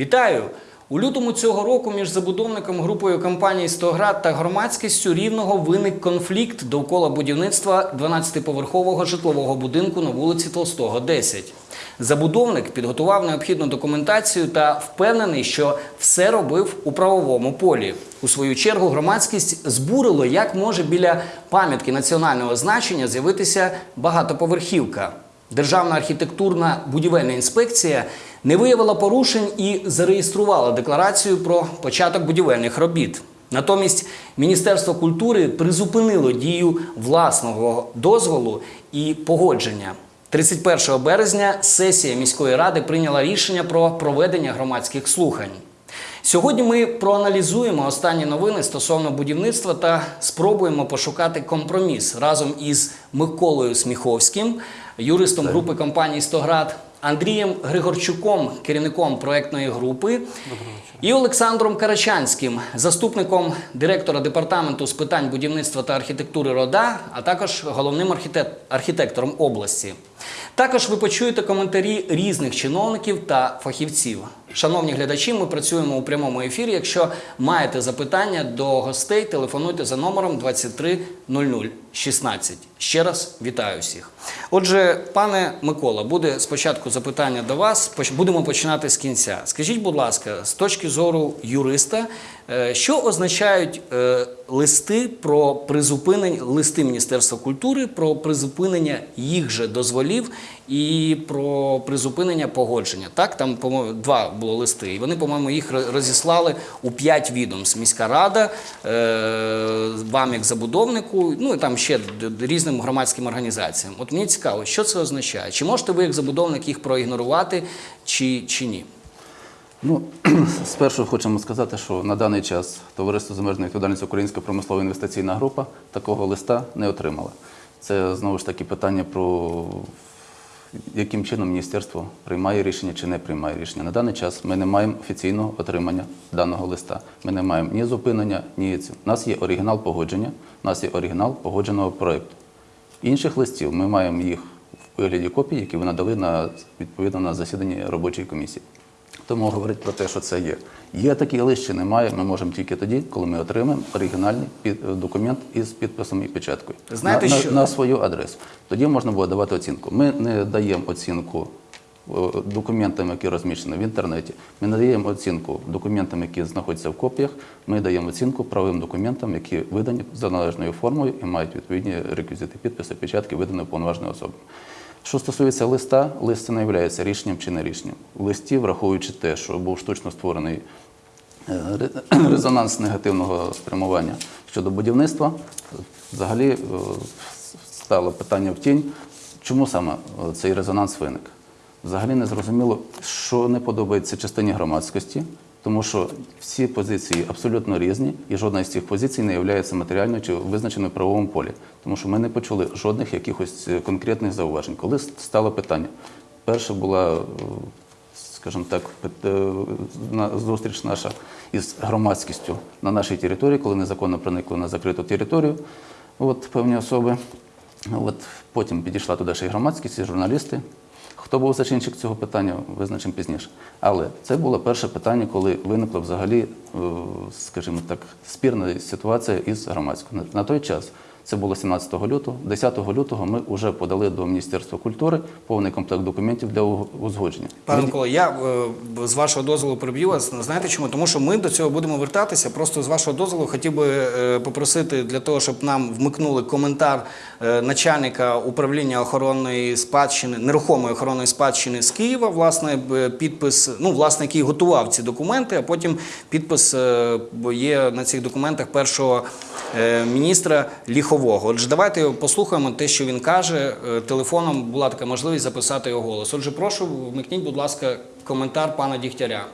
Вітаю! У лютому цього року між забудовником групою компаній «Стоград» та громадськістю рівного виник конфлікт довкола будівництва 12-поверхового житлового будинку на вулиці Толстого, 10. Забудовник підготував необхідну документацію та впевнений, що все робив у правовому полі. У свою чергу громадськість збурило, як може біля пам'ятки національного значення з'явитися багатоповерхівка. Державна архітектурна будівельна інспекція не виявила порушень і зареєструвала декларацію про початок будівельних робіт. Натомість Міністерство культури призупинило дію власного дозволу і погодження. 31 березня сесія міської ради прийняла рішення про проведення громадських слухань. Сьогодні ми проаналізуємо останні новини стосовно будівництва та спробуємо пошукати компроміс разом із Миколою Сміховським, юристом групи компанії «Стоград», Андрієм Григорчуком, керівником проектної групи, і Олександром Карачанським, заступником директора департаменту з питань будівництва та архітектури РОДА, а також головним архітек- архітектором області. Також ви почуєте коментарі різних чиновників та фахівців. Шановні глядачі, ми працюємо у прямому ефірі. Якщо маєте запитання до гостей, телефонуйте за номером 230016. Ще раз вітаю всіх. Отже, пане Микола, буде спочатку запитання до вас. Будемо починати з кінця. Скажіть, будь ласка, з точки зору юриста, що означають е, листи про призупинення листи Міністерства культури про призупинення їх же дозволів і про призупинення погодження? Так, там по-моєму два було листи, і вони, по-моєму, їх розіслали у п'ять відомств: міська рада, е, вам як забудовнику, ну і там ще різним громадським організаціям. От мені цікаво, що це означає? Чи можете ви як забудовник їх проігнорувати, чи, чи ні? Ну, спершу хочемо сказати, що на даний час Товариство з обмеженою відповідальністю Українська промислова інвестиційна група такого листа не отримала. Це знову ж таки питання про яким чином міністерство приймає рішення чи не приймає рішення. На даний час ми не маємо офіційного отримання даного листа. Ми не маємо ні зупинення, ні ці. У нас є оригінал погодження, у нас є оригінал погодженого проєкту. Інших листів ми маємо їх в вигляді копій, які ви надали на відповідно на засіданні робочої комісії. Тому говорить про те, що це є. Є такий лист чи немає, ми можемо тільки тоді, коли ми отримаємо оригінальний документ із підписом і печаткою Знаєте, на, що- на, на свою адресу. Тоді можна буде давати оцінку. Ми не даємо оцінку е, документам, які розміщені в інтернеті. Ми не даємо оцінку документам, які знаходяться в копіях. Ми даємо оцінку правовим документам, які видані за належною формою і мають відповідні реквізити підписи, печатки, видані уповноваженою особою. Що стосується листа, лист не є рішенням чи не рішенням. В листі, враховуючи те, що був штучно створений е, резонанс негативного спрямування щодо будівництва, взагалі е, стало питання в тінь, чому саме е, цей резонанс виник. Взагалі не зрозуміло, що не подобається частині громадськості, тому що всі позиції абсолютно різні, і жодна з цих позицій не є матеріальною чи визначеною в правовому полі. Тому що ми не почули жодних якихось е, конкретних зауважень. Коли стало питання, перше була, е, скажімо так, е, зустріч наша із громадськістю на нашій території, коли незаконно проникли на закриту територію, от певні особи. От потім підійшла туди ще й громадськість, і журналісти. Хто був зачинчик цього питання, визначимо пізніше. Але це було перше питання, коли виникла взагалі, е, скажімо так, спірна ситуація із громадською. На- На той час це було 17 лютого. 10 лютого ми вже подали до Міністерства культури повний комплект документів для узгодження. Пане Микола, я е, з вашого дозволу приб'ю вас. Знаєте чому? Тому що ми до цього будемо вертатися. Просто з вашого дозволу хотів би е, попросити для того, щоб нам вмикнули коментар е, начальника управління охоронної спадщини, нерухомої охоронної спадщини з Києва, власне, підпис, ну, власне, який готував ці документи, а потім підпис є на цих документах першого міністра Ліхового. Отже, давайте послухаємо те, що він каже. Е, Телефоном була така можливість записати його голос. Отже, прошу, вмикніть, будь ласка, коментар пана Дігтяря.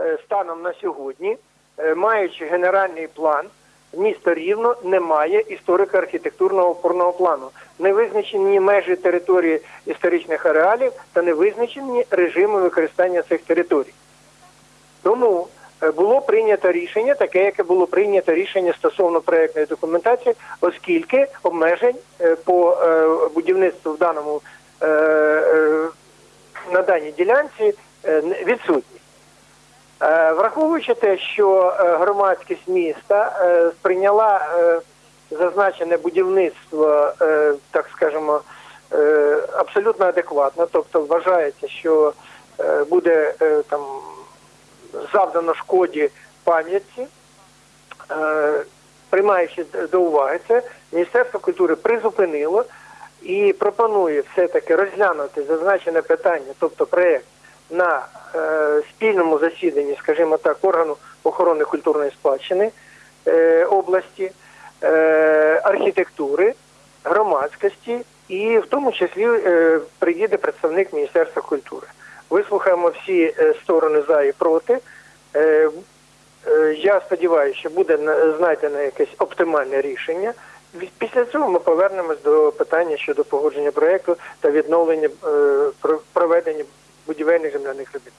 Е, станом на сьогодні, е, маючи генеральний план, місто Рівно не має історико-архітектурного опорного плану. Не визначені межі території історичних ареалів та не визначені режими використання цих територій. Тому було прийнято рішення, таке, яке було прийнято рішення стосовно проектної документації, оскільки обмежень е, по е, будівництву в даному е, е, на даній ділянці е, відсутні. Е, Враховуючи те, що е, громадськість міста е, сприйняла е, зазначене будівництво, е, так скажемо, е, абсолютно адекватно, тобто вважається, що е, буде е, там завдано шкоді пам'ятці, е, приймаючи до уваги це, Міністерство культури призупинило і пропонує все-таки розглянути зазначене питання, тобто проєкт, на е, спільному засіданні, скажімо так, органу охорони культурної спадщини е, області, архітектури, громадськості, і в тому числі приїде представник Міністерства культури. Вислухаємо всі е, сторони за і проти. Е, Е, Я сподіваюся, що буде на- знайдено якесь оптимальне рішення. Після цього ми повернемось до питання щодо погодження проєкту та відновлення проведення будівельних земляних робіт.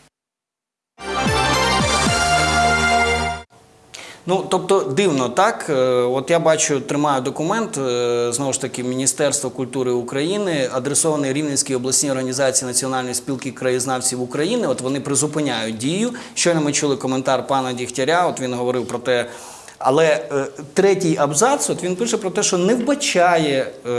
Ну, тобто дивно, так? Е, От я бачу, тримаю документ е, знову ж таки Міністерства культури України, адресований Рівненській обласній організації Національної спілки краєзнавців України. От вони призупиняють дію. Щойно ми чули коментар пана Дігтяря. От він говорив про те. Але е, третій абзац, от він пише про те, що не вбачає е,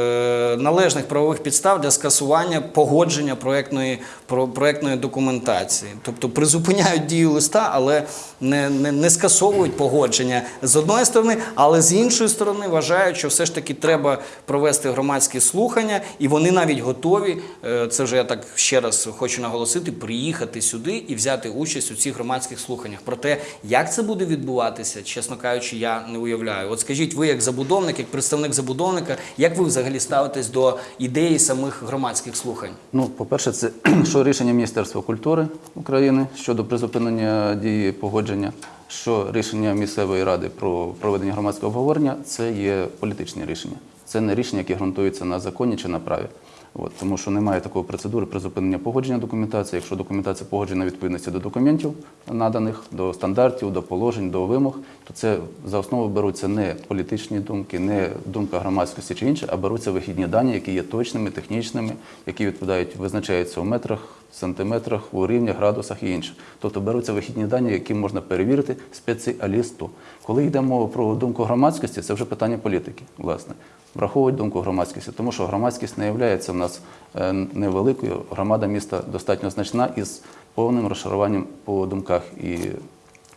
належних правових підстав для скасування погодження проектної, про, проектної документації. Тобто призупиняють дію листа, але не, не, не скасовують погодження з одної сторони, але з іншої сторони вважають, що все ж таки треба провести громадські слухання, і вони навіть готові. е, Це вже я так ще раз хочу наголосити, приїхати сюди і взяти участь у цих громадських слуханнях. Про те, як це буде відбуватися, чесно кажучи, я не уявляю. От скажіть, ви як забудовник, як представник забудовника, як ви взагалі ставитесь до ідеї самих громадських слухань? Ну, по-перше, це що рішення Міністерства культури України щодо призупинення дії погодження, що рішення місцевої ради про проведення громадського обговорення це є політичні рішення. Це не рішення, які ґрунтуються на законі чи на праві. От, тому що немає такої процедури призупинення погодження документації. Якщо документація погоджена відповідності до документів наданих, до стандартів, до положень, до вимог, то це за основу беруться не політичні думки, не думка громадськості чи інше, а беруться вихідні дані, які є точними, технічними, які відповідають, визначаються у метрах, сантиметрах, у рівнях, градусах і інше. Тобто беруться вихідні дані, які можна перевірити спеціалісту. Коли йде мова про думку громадськості, це вже питання політики, власне. Враховують думку громадськості, тому що громадськість не є в нас е, невеликою. Громада міста достатньо значна із повним розшаруванням по думках і,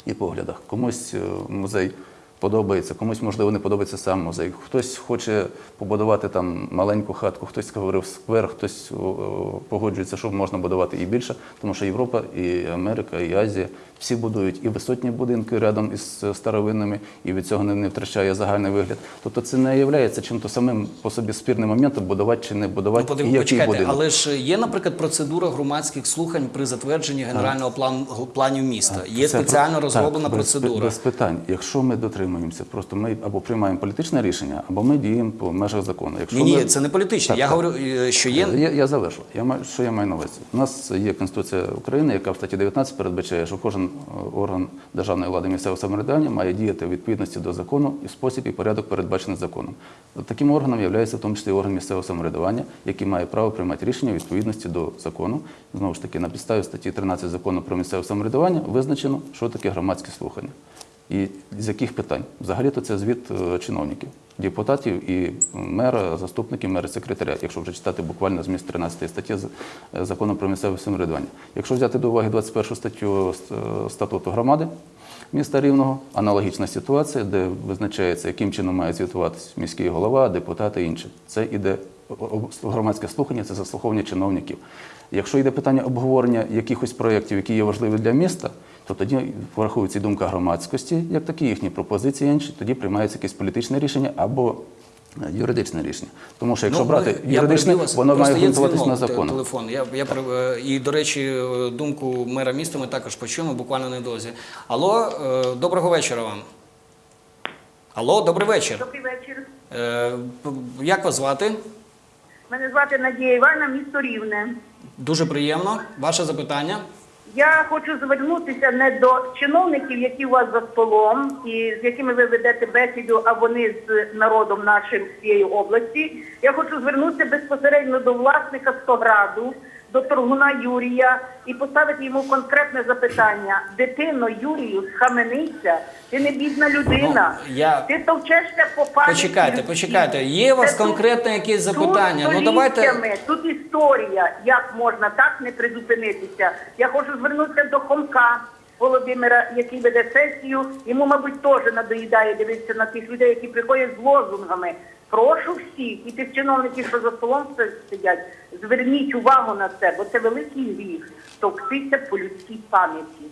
і поглядах. Комусь е, музей подобається, комусь, можливо, не подобається сам музей. Хтось хоче побудувати там маленьку хатку, хтось говорив сквер, хтось погоджується, що можна будувати і більше, тому що Європа, і Америка, і Азія всі будують і висотні будинки рядом із е, старовинними, і від цього не, втрачає загальний вигляд. Тобто це не є чим-то самим по собі спірним моментом будувати чи не Ну, будувати, подив- і який почекайте, будинок. але ж є, наприклад, процедура громадських слухань при затвердженні генерального плану планів міста. Є Це спеціально розроблена так, процедура. Без питань. Якщо ми дотримуємося, просто ми або приймаємо політичне рішення, або ми діємо по межах закону. Якщо Ні, ні, ми- це не політичне. Так, Я так. говорю, е, що є Я, я завершу. Я маю, що я маю на увазі? У нас є Конституція України, яка в статті 19 передбачає, що кожен е, орган державної влади місцевого самоврядування має діяти у відповідності до закону і в спосіб і порядок передбачений законом. Таким органом є в тому числі орган місцевого самоврядування, який має право приймати рішення у відповідності до закону. Знову ж таки, на підставі статті 13 закону про місцеве самоврядування визначено, що таке громадські слухання. І з яких питань? Взагалі-то це звіт е, чиновників, депутатів і мера, заступників мера, секретаря, якщо вже читати буквально зміст 13 статті е, закону про місцеве самоврядування. Якщо взяти до уваги 21 статтю е, статуту громади міста Рівного, аналогічна ситуація, де визначається, яким чином має звітуватися міський голова, депутати і інше. Це іде громадське слухання, це заслуховування чиновників. Якщо йде питання обговорення якихось проєктів, які є важливі для міста, то тоді враховується і думка громадськості, як такі їхні пропозиції інші, тоді приймається якесь політичне рішення або е, юридичне рішення. Тому що якщо Ну, брати юридичне, воно має є ґрунтуватися на законах. Телефон. Я, я, е, і, до речі, думку мера міста ми також почуємо буквально недовзі. Алло, е, доброго вечора вам. Алло, добрий вечір. Добрий вечір. Е, Як вас звати? Мене звати Надія Івана, місто Рівне. Дуже приємно. Ваше запитання. Я хочу звернутися не до чиновників, які у вас за столом, і з якими ви ведете бесіду, а вони з народом нашим цієї області. Я хочу звернутися безпосередньо до власника Стограду, до торгуна Юрія і поставити йому конкретне запитання. Дитино Юрію, схаменися, ти не бідна людина. Ну, я- Ти товчешся по пам'яті. Почекайте, почекайте. Є у вас Це тут- конкретне якесь тут запитання? Ну, давайте- Тут історія, як можна так не призупинитися. Я хочу звернутися до Хомка Володимира, який веде сесію. Йому, мабуть, теж надоїдає дивитися на тих людей, які приходять з лозунгами. Прошу всіх і тих чиновників, що за столом сидять, зверніть увагу на це, бо це великий гріх товктися по людській пам'яті.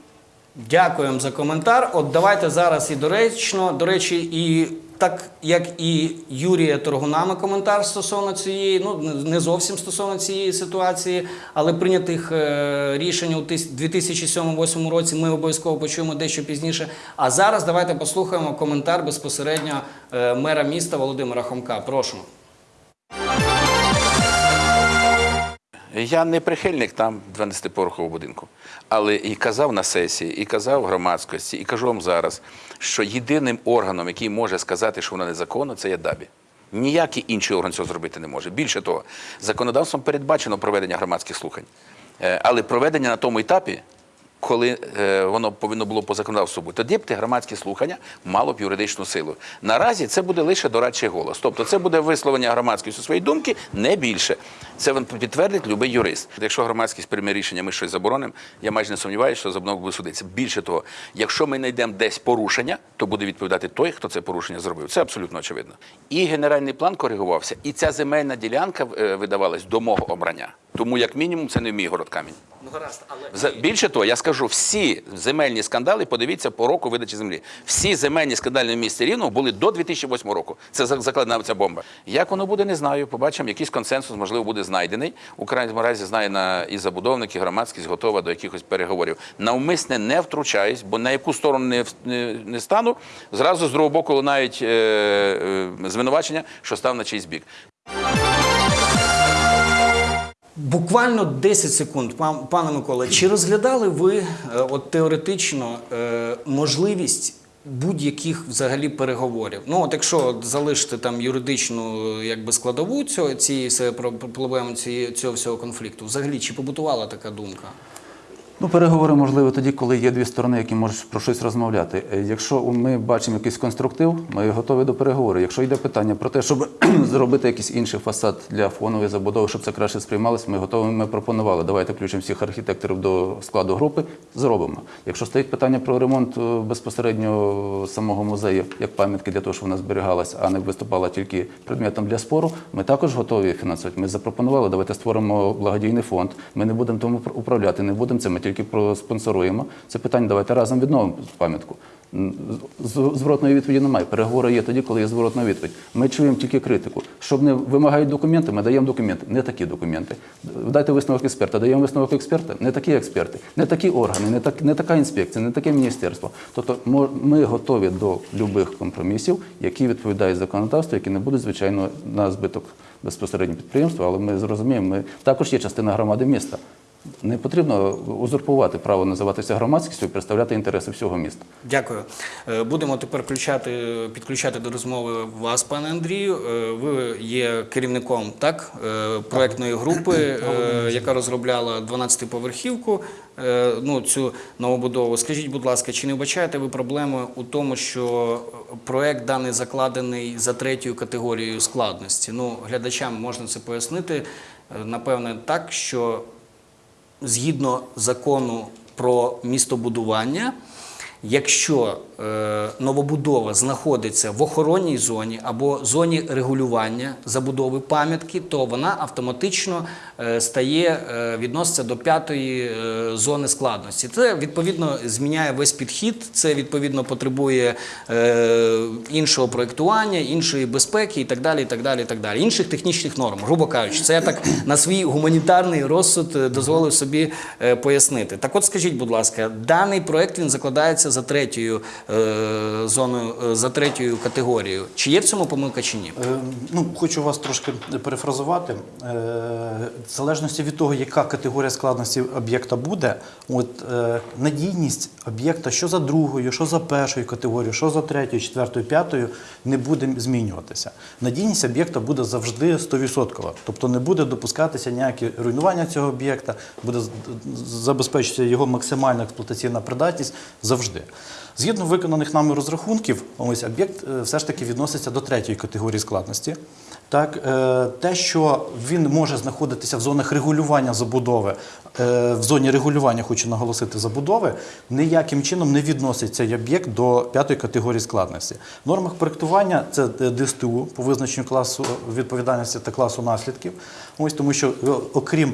Дякуємо за коментар. От давайте зараз і доречно. До речі, і так як і Юрія Торгунами коментар стосовно цієї, ну не зовсім стосовно цієї ситуації, але прийнятих е, рішень у тис- 2007-2008 році ми обов'язково почуємо дещо пізніше. А зараз давайте послухаємо коментар безпосередньо е, мера міста Володимира Хомка. Прошу. Я не прихильник там 12-поверхового будинку, але і казав на сесії, і казав громадськості, і кажу вам зараз, що єдиним органом, який може сказати, що вона незаконно, це є ДАБІ. Ніякий інший орган цього зробити не може. Більше того, законодавством передбачено проведення громадських слухань, Е, але проведення на тому етапі, коли е, воно повинно було по законодавству бути, тоді б ті громадські слухання мало б юридичну силу. Наразі це буде лише дорадчий голос. Тобто це буде висловлення громадськості своєї думки, не більше. Це підтвердить будь-який юрист. Якщо громадськість прийме рішення, ми щось заборонимо, я майже не сумніваюся, що забудова буде судитися. Більше того, якщо ми знайдемо десь порушення, то буде відповідати той, хто це порушення зробив. Це абсолютно очевидно. І генеральний план коригувався, і ця земельна ділянка е, видавалась до мого обрання. Тому, як мінімум, це не мій город камінь. Ну гаразд, але Більше того, я скажу, всі земельні скандали, подивіться по року видачі землі. Всі земельні скандали в місті Рівного були до 2008 року. Це за- закладена ця бомба. Як воно буде, не знаю. Побачимо, якийсь консенсус, можливо, буде знайдений. У крайньому разі знає на і забудовник, і громадськість готова до якихось переговорів. Навмисне не втручаюсь, бо на яку сторону не, не, не стану, зразу з другого боку лунають е, е, звинувачення, що став на чийсь бік. Буквально 10 секунд, пан, пане Миколе. Чи розглядали ви е, от теоретично е, можливість будь-яких взагалі переговорів? Ну, от якщо залишити там юридичну е, якби складову цього цієї проблеми цього всього конфлікту, взагалі чи побутувала така думка? Ну, переговори можливі тоді, коли є дві сторони, які можуть про щось розмовляти. Е, Якщо ми бачимо якийсь конструктив, ми готові до переговорів. Якщо йде питання про те, щоб зробити якийсь інший фасад для фонової забудови, щоб це краще сприймалось, ми готові. Ми пропонували. Давайте включимо всіх архітекторів до складу групи. Зробимо. Якщо стоїть питання про ремонт е, безпосередньо самого музею, як пам'ятки для того, щоб вона зберігалась, а не виступала тільки предметом для спору, ми також готові фінансувати. Ми запропонували, давайте створимо благодійний фонд. Ми не будемо тому управляти, не будемо це. Тільки проспонсоруємо. Це питання. Давайте разом відновимо пам'ятку. Зворотної відповіді немає. Переговори є тоді, коли є зворотна відповідь. Ми чуємо тільки критику. Щоб не вимагають документи, ми даємо документи. Не такі документи. Дайте висновок експерта. Даємо висновок експерта. Не такі експерти, не такі органи, не, так, не така інспекція, не таке міністерство. Тобто ми готові до любих компромісів, які відповідають законодавству, які не будуть, звичайно, на збиток безпосередньо підприємства, але ми зрозуміємо, ми також є частина громади міста. Не потрібно узурпувати право називатися громадськістю і представляти інтереси всього міста. Дякую. Е, Будемо тепер включати, підключати до розмови вас, пане Андрію. Е, Ви є керівником так, е, проектної групи, яка розробляла 12-поверхівку, е, ну, цю новобудову. Скажіть, будь ласка, чи не вбачаєте ви проблеми у тому, що проект даний закладений за третьою категорією складності? Ну, глядачам можна це пояснити, напевне, так, що згідно закону про містобудування, якщо новобудова знаходиться в охоронній зоні або зоні регулювання забудови пам'ятки, то вона автоматично е, стає е, відноситься до п'ятої е, зони складності. Це відповідно зміняє весь підхід. Це відповідно потребує е, іншого проєктування, іншої безпеки і так далі. І так далі, і так далі. Інших технічних норм, грубо кажучи, це я так на свій гуманітарний розсуд е, дозволив собі е, пояснити. Так, от скажіть, будь ласка, даний проект він закладається за третьою е, зоною е, за третьою категорією. Чи є в цьому помилка чи ні? Е, Ну, хочу вас трошки перефразувати. Е, В залежності від того, яка категорія складності об'єкта буде, от е, надійність об'єкта, що за другою, що за першою категорією, що за третьою, четвертою, п'ятою, не буде змінюватися. Надійність об'єкта буде завжди 100%. Тобто не буде допускатися ніякі руйнування цього об'єкта, буде забезпечитися його максимальна експлуатаційна придатність завжди. Згідно виконаних нами розрахунків, ось об'єкт е, все ж таки відноситься до третьої категорії складності. Так, е, те, що він може знаходитися в зонах регулювання забудови, е, в зоні регулювання, хочу наголосити, забудови, ніяким чином не відносить цей об'єкт до п'ятої категорії складності. В нормах проєктування це ДСТУ по визначенню класу відповідальності та класу наслідків. Ось тому, що окрім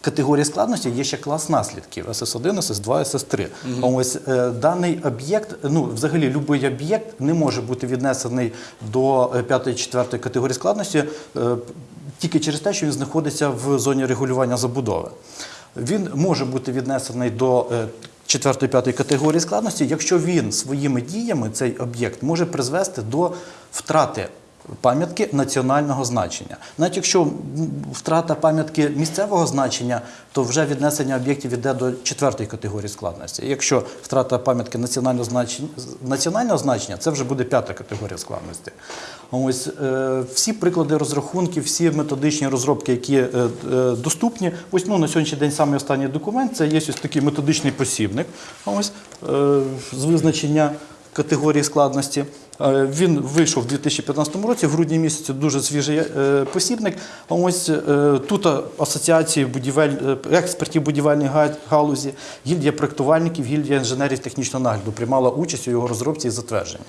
Категорії складності є ще клас наслідків СС1, СС2, СС3. Ось е, даний об'єкт, ну взагалі будь-який об'єкт не може бути віднесений до 5-4 категорії складності е, тільки через те, що він знаходиться в зоні регулювання забудови. Він може бути віднесений до 4-5 категорії складності, якщо він своїми діями цей об'єкт може призвести до втрати пам'ятки національного значення. Навіть якщо втрата пам'ятки місцевого значення, то вже віднесення об'єктів йде до четвертої категорії складності. Якщо втрата пам'ятки національного значення, національного значення, це вже буде п'ята категорія складності. Ось е, всі приклади розрахунків, всі методичні розробки, які е, е, доступні. Ось ну, на сьогоднішній день саме останній документ це є ось такий методичний посібник. Ось е, з визначення категорії складності. Е, Він вийшов у 2015 році, в грудні місяці дуже свіжий е, посібник. А Ось е, тут асоціації будівель, експертів будівельної галузі, гільдія проєктувальників, гільдія інженерів технічного нагляду приймала участь у його розробці і затвердженні.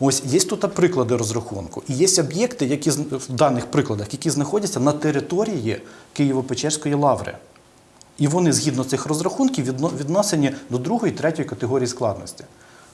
Ось є тут приклади розрахунку. І є об'єкти, які в даних прикладах, які знаходяться на території Києво-Печерської лаври. І вони згідно цих розрахунків відно- віднесені до другої, третьої категорії складності.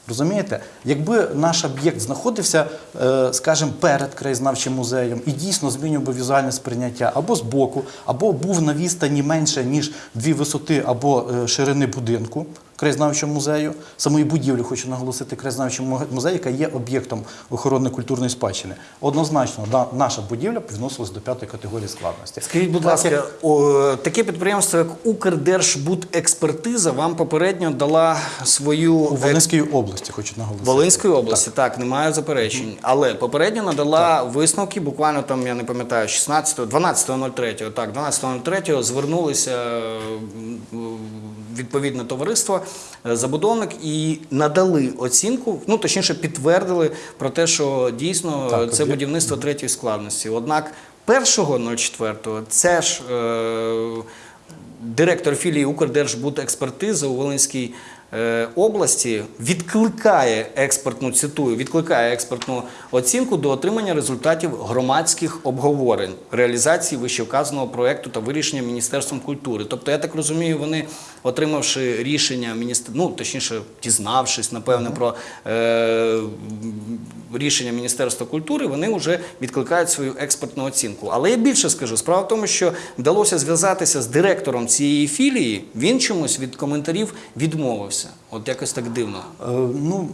Розумієте, якби наш об'єкт знаходився, е, скажімо, перед краєзнавчим музеєм і дійсно змінював би візуальне сприйняття або збоку, або був на відстані менше, ніж дві висоти або е, ширини будинку краєзнавчого музею, самої будівлі, хочу наголосити, краєзнавчого му- музею, яка є об'єктом охорони культурної спадщини. Однозначно, да, наша будівля відносилась до п'ятої категорії складності. Скажіть, будь Так, ласка, як- о, таке підприємство, як Укрдержбудекспертиза, вам попередньо дала свою у Волинській області, хочу наголосити. Волинської області, так, немає заперечень. Але попередньо надала висновки, буквально там, я не пам'ятаю, 16, 12.03, так, 12.03 звернулися відповідне товариство, забудовник і надали оцінку, ну точніше підтвердили про те, що дійсно Так, е, це будівництво третьої складності. Однак 1.04 це ж е, директор філії Укрдержбудекспертиза у Волинській е, області відкликає експертну цитую, відкликає експертну оцінку до отримання результатів громадських обговорень реалізації вищевказаного проекту та вирішення міністерством культури. Тобто, я так розумію, вони отримавши рішення міністр... ну точніше, дізнавшись, напевне, про е... рішення Міністерства культури, вони вже відкликають свою експертну оцінку. Але я більше скажу, справа в тому, що вдалося зв'язатися з директором цієї філії. Він чомусь від коментарів відмовився. Ісуса. От якось так дивно. Е, Ну,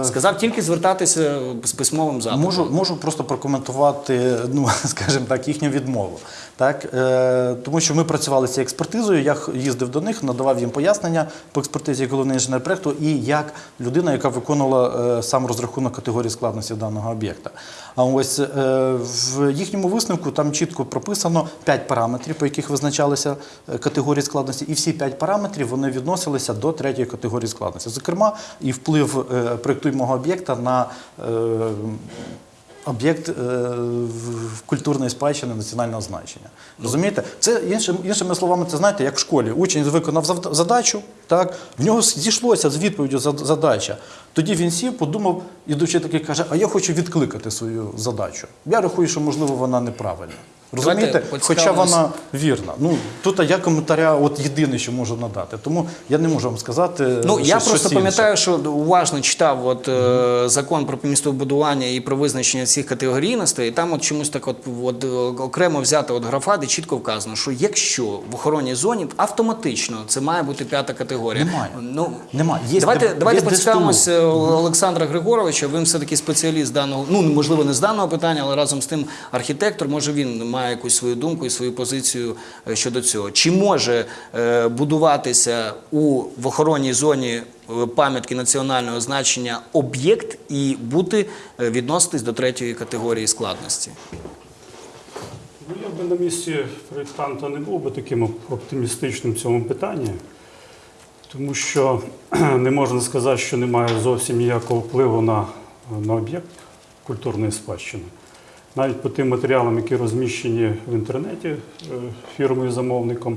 е, Сказав тільки звертатися з письмовим запитом. Можу, можу просто прокоментувати, ну скажімо так, їхню відмову. Так, е, тому що ми працювали з цією експертизою, я їздив до них, надавав їм пояснення по експертизі як головний інженер проєкту і як людина, яка виконувала е, сам розрахунок категорії складності даного об'єкта. А ось е, в їхньому висновку там чітко прописано 5 параметрів, по яких визначалися е, категорії складності, і всі 5 параметрів вони відносилися до третьої категорії складності. Зокрема, і вплив е, проєктуємого об'єкта на е, об'єкт е, культурної спадщини національного значення. Розумієте? Це іншим, іншими словами, це знаєте, як в школі. Учень виконав задачу, так, в нього зійшлося з відповіддю за- задача. Тоді він сів, подумав, ідучи такий каже, а я хочу відкликати свою задачу. Я рахую, що можливо вона неправильна. Розумієте? Хоча вона вірна. Ну тут я коментаря, от єдине, що можу надати. Тому я не можу вам сказати. Ну щось- я просто пам'ятаю, що уважно читав от, е, закон про містобудування і про визначення цих категорійностей, і там от чомусь так от, от окремо взята от графа, де чітко вказано, що якщо в охоронній зоні автоматично це має бути п'ята категорія. Немає. Ну, Немає. Є давайте давайте е, Олександра Григоровича. Він все-таки спеціаліст даного, ну можливо, не з даного питання, але разом з тим архітектор. Може він має якусь свою думку і свою позицію е, щодо цього. Чи може е, будуватися у в охоронній зоні е, пам'ятки національного значення об'єкт і бути відноситись до третьої категорії складності? Ну, я би на місці проєктанта не був би таким оптимістичним в цьому питанні, тому що не можна сказати, що немає зовсім ніякого впливу на, на об'єкт культурної спадщини. Навіть по тим матеріалам, які розміщені в інтернеті е, фірмою-замовником,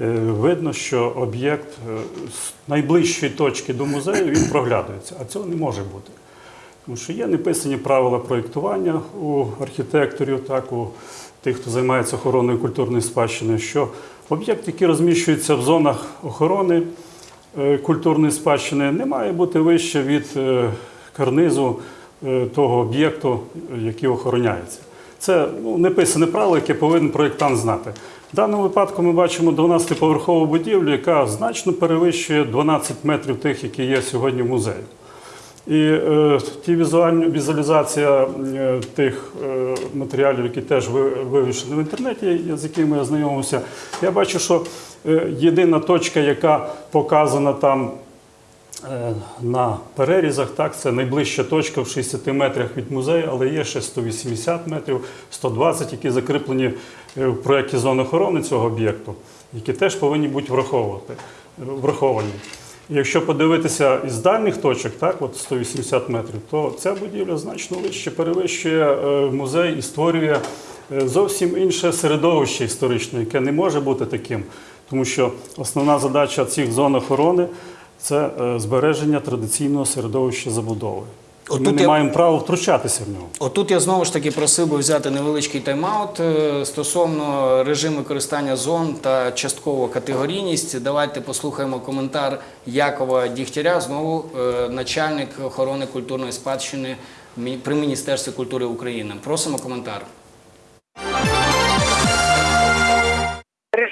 е, видно, що об'єкт е, з найближчої точки до музею він проглядується, а цього не може бути. Тому що є неписані правила проєктування у архітекторів, так у тих, хто займається охороною культурної спадщини, що об'єкт, який розміщується в зонах охорони культурної спадщини, не має бути вище від е, карнизу е, того об'єкту, е, який охороняється. Це ну, неписане правило, яке повинен проєктант знати. В даному випадку ми бачимо 12-поверхову будівлю, яка значно перевищує 12 метрів тих, які є сьогодні в музеї. І е, ті візуальні візуалізація е, тих е, матеріалів, які теж ви- вивішені в інтернеті, з якими я знайомився, я бачу, що е, єдина точка, яка показана там е, на перерізах, так, це найближча точка в 60 метрах від музею, але є ще 180 метрів, 120, які закріплені е, в проєкті зони охорони цього об'єкту, які теж повинні бути враховувати, враховані. Якщо подивитися із дальніх точок, так, от 180 метрів, то ця будівля значно вище перевищує е, музей і створює е, зовсім інше середовище історичне, яке не може бути таким. Тому що основна задача цих зон охорони це е, збереження традиційного середовища забудови. Отут Ми не я- маємо права втручатися в нього. Отут я знову ж таки просив би взяти невеличкий тайм-аут е, стосовно режиму користання зон та частково категорійність. Давайте послухаємо коментар Якова Дігтяря, знову е, начальник охорони культурної спадщини при Міністерстві культури України. Просимо коментар.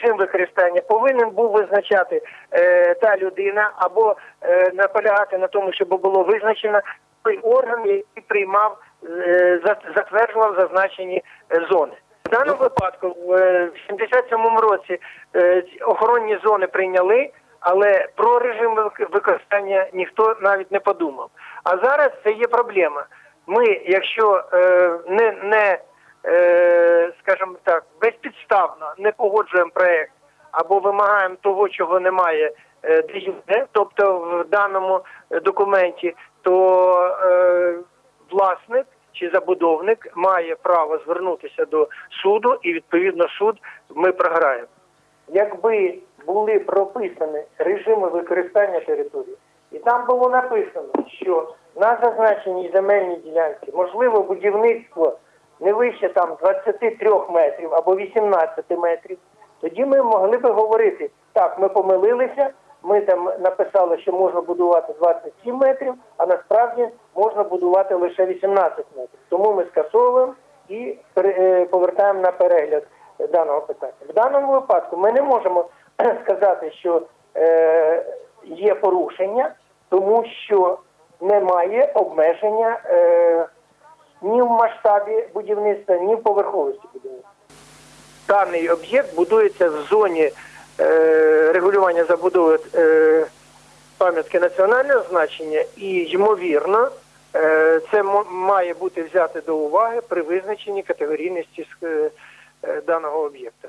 Режим використання повинен був визначати е, та людина або е, наполягати на тому, щоб було визначено той орган, який приймав, е, затверджував зазначені е, зони. В даному випадку в е, 77-му році е, охоронні зони прийняли, але про режим використання ніхто навіть не подумав. А зараз це є проблема. Ми, якщо не, не скажімо так, безпідставно не погоджуємо проект або вимагаємо того, чого немає е, де тобто в даному е, документі, то е, власник чи забудовник має право звернутися до суду, і відповідно суд ми програємо. Якби були прописані режими використання території, і там було написано, що на зазначеній земельній ділянці можливо будівництво не вище там 23 метрів або 18 метрів, тоді ми могли би говорити, так, ми помилилися, ми там написали, що можна будувати 27 метрів, а насправді можна будувати лише 18 метрів. Тому ми скасовуємо і е, повертаємо на перегляд даного питання. В даному випадку ми не можемо сказати, що е, є порушення, тому що немає обмеження е, ні в масштабі будівництва, ні в поверховості будівництва. Даний об'єкт будується в зоні е, регулювання забудови е, пам'ятки національного значення, і ймовірно, е, це має бути взяте до уваги при визначенні категорійності е, даного об'єкта.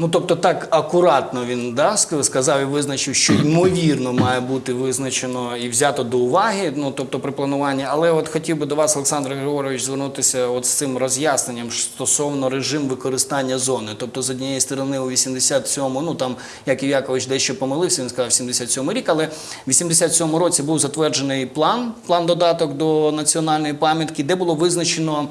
Ну, тобто так акуратно він да, сказав і визначив, що ймовірно має бути визначено і взято до уваги, ну тобто при плануванні. Але от хотів би до вас, Олександр Григорович, звернутися от з цим роз'ясненням стосовно режим використання зони. Тобто, з однієї сторони, у 87-му, ну там Яків Якович дещо помилився, він сказав 77 рік, але в 87-му році був затверджений план, план додаток до національної пам'ятки, де було визначено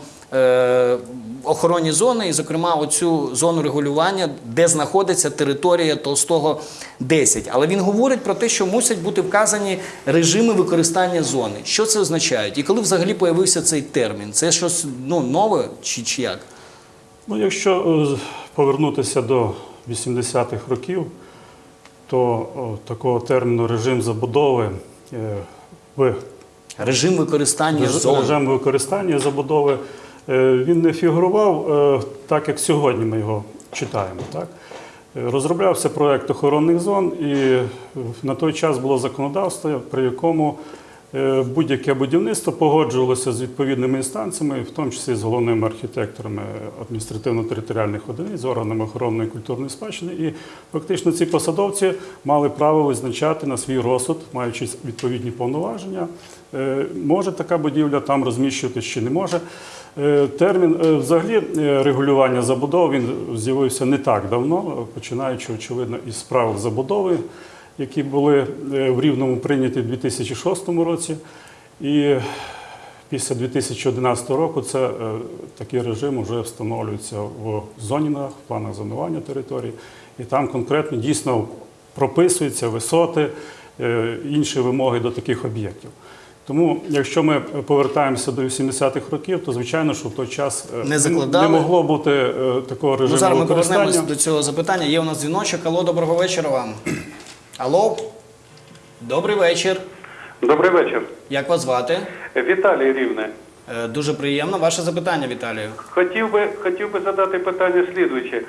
охоронні зони, і, зокрема, оцю зону регулювання, де знаходиться територія Толстого 10. Але він говорить про те, що мусять бути вказані режими використання зони. Що це означає? І коли взагалі появився цей термін? Це щось ну, нове чи, чи як? Ну, якщо е, повернутися до 80-х років, то такого терміну режим забудови е, в Режим використання зони. режим використання забудови е, він не фігурував е, так, як сьогодні ми його читаємо. Так? Е, Розроблявся проект охоронних зон, і е, на той час було законодавство, при якому е, будь-яке будівництво погоджувалося з відповідними інстанціями, в тому числі з головними архітекторами адміністративно-територіальних одиниць, з органами охорони культурної спадщини. І фактично ці посадовці мали право визначати на свій розсуд, маючи відповідні повноваження, е, може така будівля там розміщуватись чи не може. Е, Термін е, взагалі е, регулювання забудов він з'явився не так давно, починаючи, очевидно, із правил забудови, які були в Рівному прийняті в 2006 році. І після 2011 року це такий режим вже встановлюється в зонінах, в планах зонування території, і там конкретно дійсно прописуються висоти, інші вимоги до таких об'єктів. Тому, якщо ми повертаємося до 80-х років, то звичайно, що в той час е, Не закладали. не могло бути е, такого режиму Ну, зараз ми повернемось до цього запитання. Є у нас дзвіночок. Алло, доброго вечора вам. Алло, добрий вечір. Добрий вечір. Як вас звати? Віталій Рівне. Е, Дуже приємно. Ваше запитання, Віталію. Хотів би, хотів би задати питання слідуюче.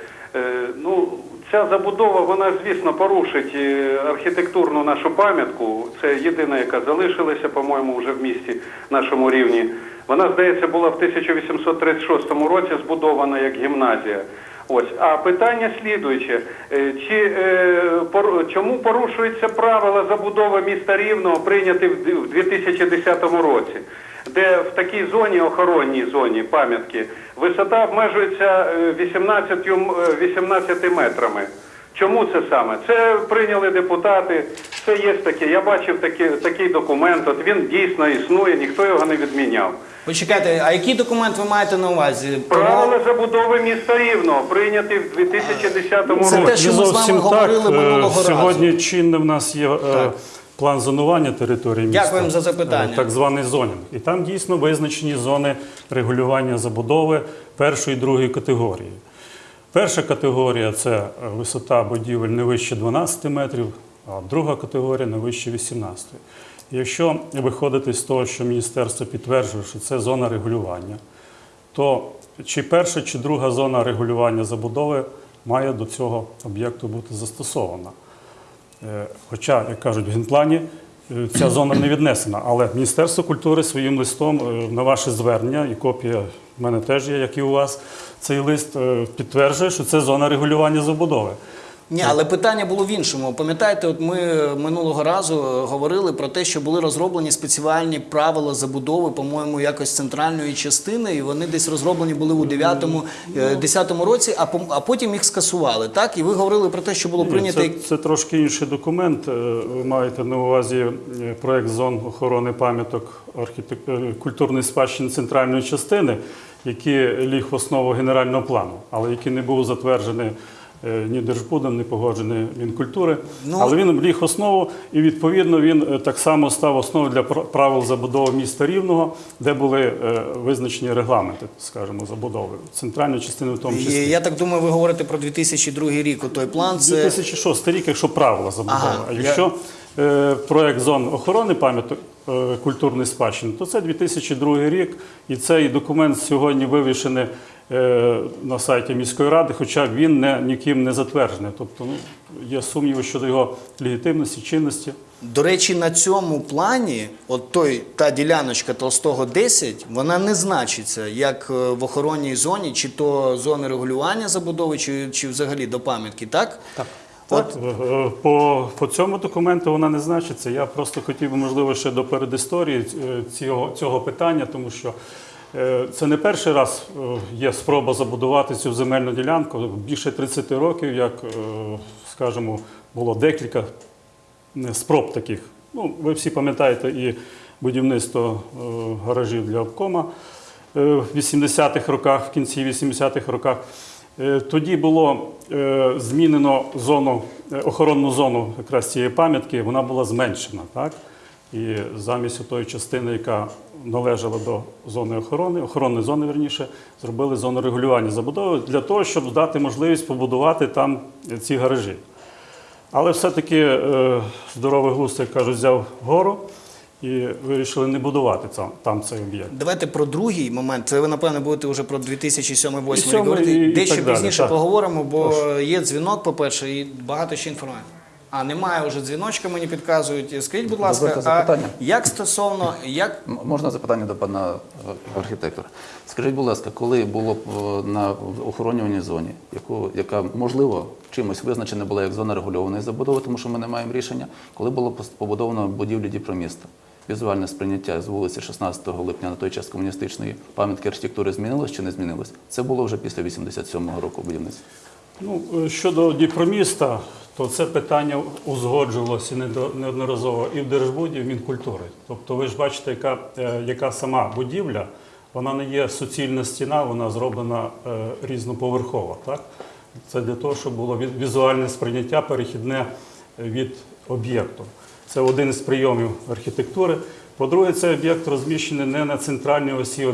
Ну, ця забудова, вона, звісно, порушить е, архітектурну нашу пам'ятку. Це єдина, яка залишилася, по-моєму, вже в місті нашому рівні. Вона, здається, була в 1836 році збудована як гімназія. Ось, а питання слідуюче: Е, чи е, пор- чому порушуються правила забудови міста Рівного, прийняті в д- в 2010 році, де в такій зоні, охоронній зоні пам'ятки, висота обмежується е, 18, е, 18 метрами. Чому це саме? Це прийняли депутати, це є таке. Я бачив такі, такий документ, от він дійсно існує, ніхто його не відміняв. Почекайте, а який документ ви маєте на увазі? Правила забудови міста Рівного прийняті в 2010 Це році. те, що ми з вами говорили так. Е, минулого разу. Сьогодні чинне в нас є е, Так. План зонування території міста. Дякуємо за запитання. е, Так званий зонінг. І там дійсно визначені зони регулювання забудови першої і другої категорії. Перша категорія це висота будівель не вище 12 метрів, а друга категорія не вище 18. Якщо виходити з того, що міністерство підтверджує, що це зона регулювання, то чи перша, чи друга зона регулювання забудови має до цього об'єкту бути застосована. Е, Хоча, як кажуть, в генплані е, ця зона не віднесена, але Міністерство культури своїм листом е, на ваше звернення, і копія в мене теж є, як і у вас, цей лист підтверджує, що це зона регулювання забудови. Ні, але питання було в іншому. Пам'ятаєте, от ми минулого разу е, говорили про те, що були розроблені спеціальні правила забудови, по-моєму, якось центральної частини, і вони десь розроблені були у 9-му, Ну. е, 10-му році, а а потім їх скасували. Так, і ви говорили про те, що було прийнято. Це, це трошки інший документ. Е, Ви маєте на увазі проект зон охорони пам'яток архітек... культурної спадщини центральної частини, який ліг в основу генерального плану, але який не був затверджений. Е, Ні Держбудом, не погоджений Мінкультури, Ну, але він ліг основу, і відповідно він е, так само став основою для правил забудови міста Рівного, де були е, визначені регламенти, скажімо, забудови центральної частини в тому числі. Я так думаю, ви говорите про 2002 рік. Той план це 2006 рік, якщо правила забудови. Ага, а якщо е, проект зон охорони пам'яток культурної спадщини, то це 2002 рік, і цей документ сьогодні вивішений на сайті міської ради, хоча він не, ніким не затверджений. Тобто ну, є сумніви щодо його легітимності, чинності. До речі, на цьому плані, от той та діляночка Толстого 10, вона не значиться як е, в охоронній зоні, чи то зони регулювання забудови, чи, чи взагалі до пам'ятки, так? Так. От Е, По, по цьому документу вона не значиться. Я просто хотів би, можливо, ще до передісторії е, цього, цього питання, тому що е, це не перший раз е, є спроба забудувати цю земельну ділянку. Більше 30 років, як, е, скажімо, було декілька е, спроб таких. Ну, ви всі пам'ятаєте і будівництво е, гаражів для обкома е, в 80-х роках, в кінці 80-х роках. Е, Тоді було е, змінено зону, е, охоронну зону якраз цієї пам'ятки, вона була зменшена. Так? І замість тої частини, яка належала до зони охорони, охоронної зони, верніше, зробили зону регулювання забудови для того, щоб дати можливість побудувати там ці гаражі. Але все-таки е, здоровий глузд, як кажуть, взяв гору і вирішили не будувати там, цей об'єкт. давайте про другий момент. Це ви, напевно, будете вже про 2007-2008 рік говорити. Дещо пізніше так. поговоримо, бо є дзвінок, по-перше, і багато ще інформації. А немає вже дзвіночка, мені підказують. Скажіть, будь ласка, Дозвольте а запитання. як стосовно як М- Можна запитання до пана е, архітектора? Скажіть, будь ласка, коли було б е, на охоронюваній зоні, яку, яка можливо чимось визначена була як зона регульованої забудови, тому що ми не маємо рішення, коли було пос- побудовано будівлі Дніпроміста? Візуальне сприйняття з вулиці 16 липня на той час комуністичної пам'ятки архітектури змінилось чи не змінилось? Це було вже після 87-го року будівництва. Ну, е, щодо Дніпроміста, то це питання узгоджувалося неодноразово і в Держбуді, і в Мінкультури. Тобто ви ж бачите, яка, е, яка сама будівля, вона не є суцільна стіна, вона зроблена е, різноповерхова. Так? Це для того, щоб було візуальне сприйняття перехідне е, від об'єкту. Це один із прийомів архітектури. По-друге, цей об'єкт розміщений не на центральній осі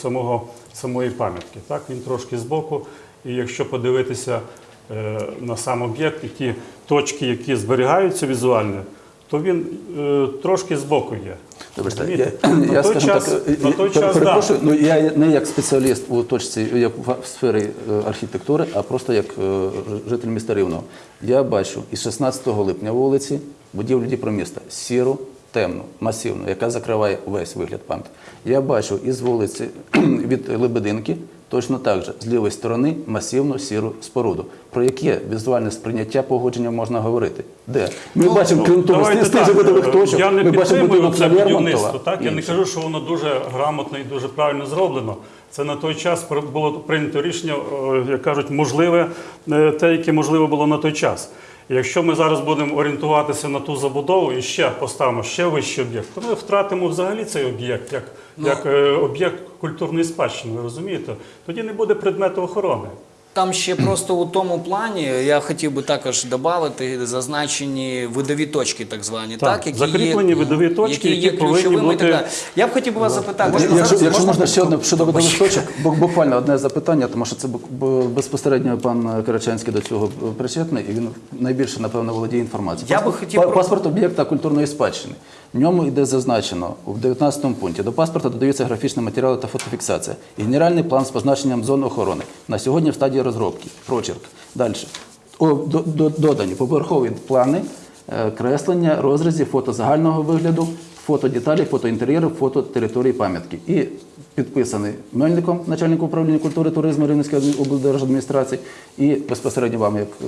самого, самої пам'ятки. Він трошки збоку. І якщо подивитися на сам об'єкт і ті точки, які зберігаються візуально, то він е, трошки збоку є. Добре, я, на я той час, так, на е, той час, да. ну я не як спеціаліст у точці, як в сфері е, архітектури, а просто як е, житель міста Рівного. Я бачу із 16 липня вулиці будівлю Дніпроміста сіру, темну, масивну, яка закриває весь вигляд пам'ятки. Я бачу із вулиці від Лебединки точно так же з лівої сторони масивну сіру споруду. Про яке візуальне сприйняття погодження можна говорити? Де? Ми бачимо, крім того, видових точок, Я не ми бачимо підтримую будинок це будівництво. Так? Я не кажу, що воно дуже грамотно і дуже правильно зроблено. Це на той час було прийнято рішення, як кажуть, можливе, е, те, яке можливо було на той час. Якщо ми зараз будемо орієнтуватися на ту забудову і ще поставимо ще вищий об'єкт, то ми втратимо взагалі цей об'єкт як, як е, об'єкт культурної спадщини, ви розумієте? Тоді не буде предмету охорони. Там ще просто у тому плані я хотів би також додати зазначені видові точки, так звані, так, Так, закріплені видові точки, які які повинні ключовими і так бути- Я б хотів би вас запитати. Якщо, зараз якщо можна ще одне щодо видових точок, бу- буквально одне запитання, тому що це безпосередньо пан Карачанський до цього причетний, і він найбільше, напевно, володіє інформацією. Я би хотів Паспорт об'єкта культурної спадщини. В ньому йде зазначено в 19 пункті. До паспорта додаються графічні матеріали та фотофіксація. І генеральний план з позначенням зон охорони. На сьогодні в стадії розробки. Прочерк. Далі. Додані поверхові плани, е, креслення, розрізі, фото загального вигляду, фото деталей, фото інтер'єру, фото території пам'ятки. І підписаний Мельником, начальником управління культури туризму Рівненської облдержадміністрації, і безпосередньо вам, як е,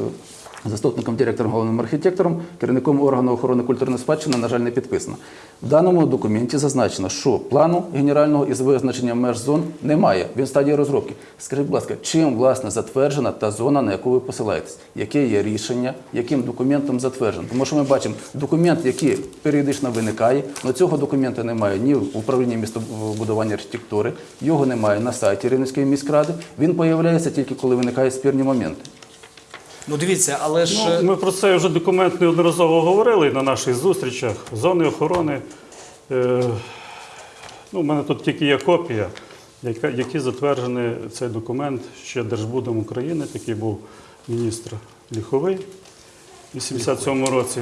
заступником директора, головним архітектором, керівником органу охорони культурної спадщини, на жаль, не підписано. В даному документі зазначено, що плану генерального із визначенням меж зон немає. Він в стадії розробки. Скажіть, будь ласка, чим власне затверджена та зона, на яку ви посилаєтесь? Яке є рішення, яким документом затверджено? Тому що ми бачимо документ, який періодично виникає, але цього документу немає ні в управлінні містобудування архітектури, його немає на сайті Рівненської міськради. Він появляється тільки коли виникають спірні моменти. Ну дивіться, але ж Ну, ми про це вже документ неодноразово говорили на наших зустрічах. Зони охорони. Е, ну, у мене тут тільки є копія, яка, які затверджений цей документ ще Держбудом України, такий був міністр Ліховий у 87 році.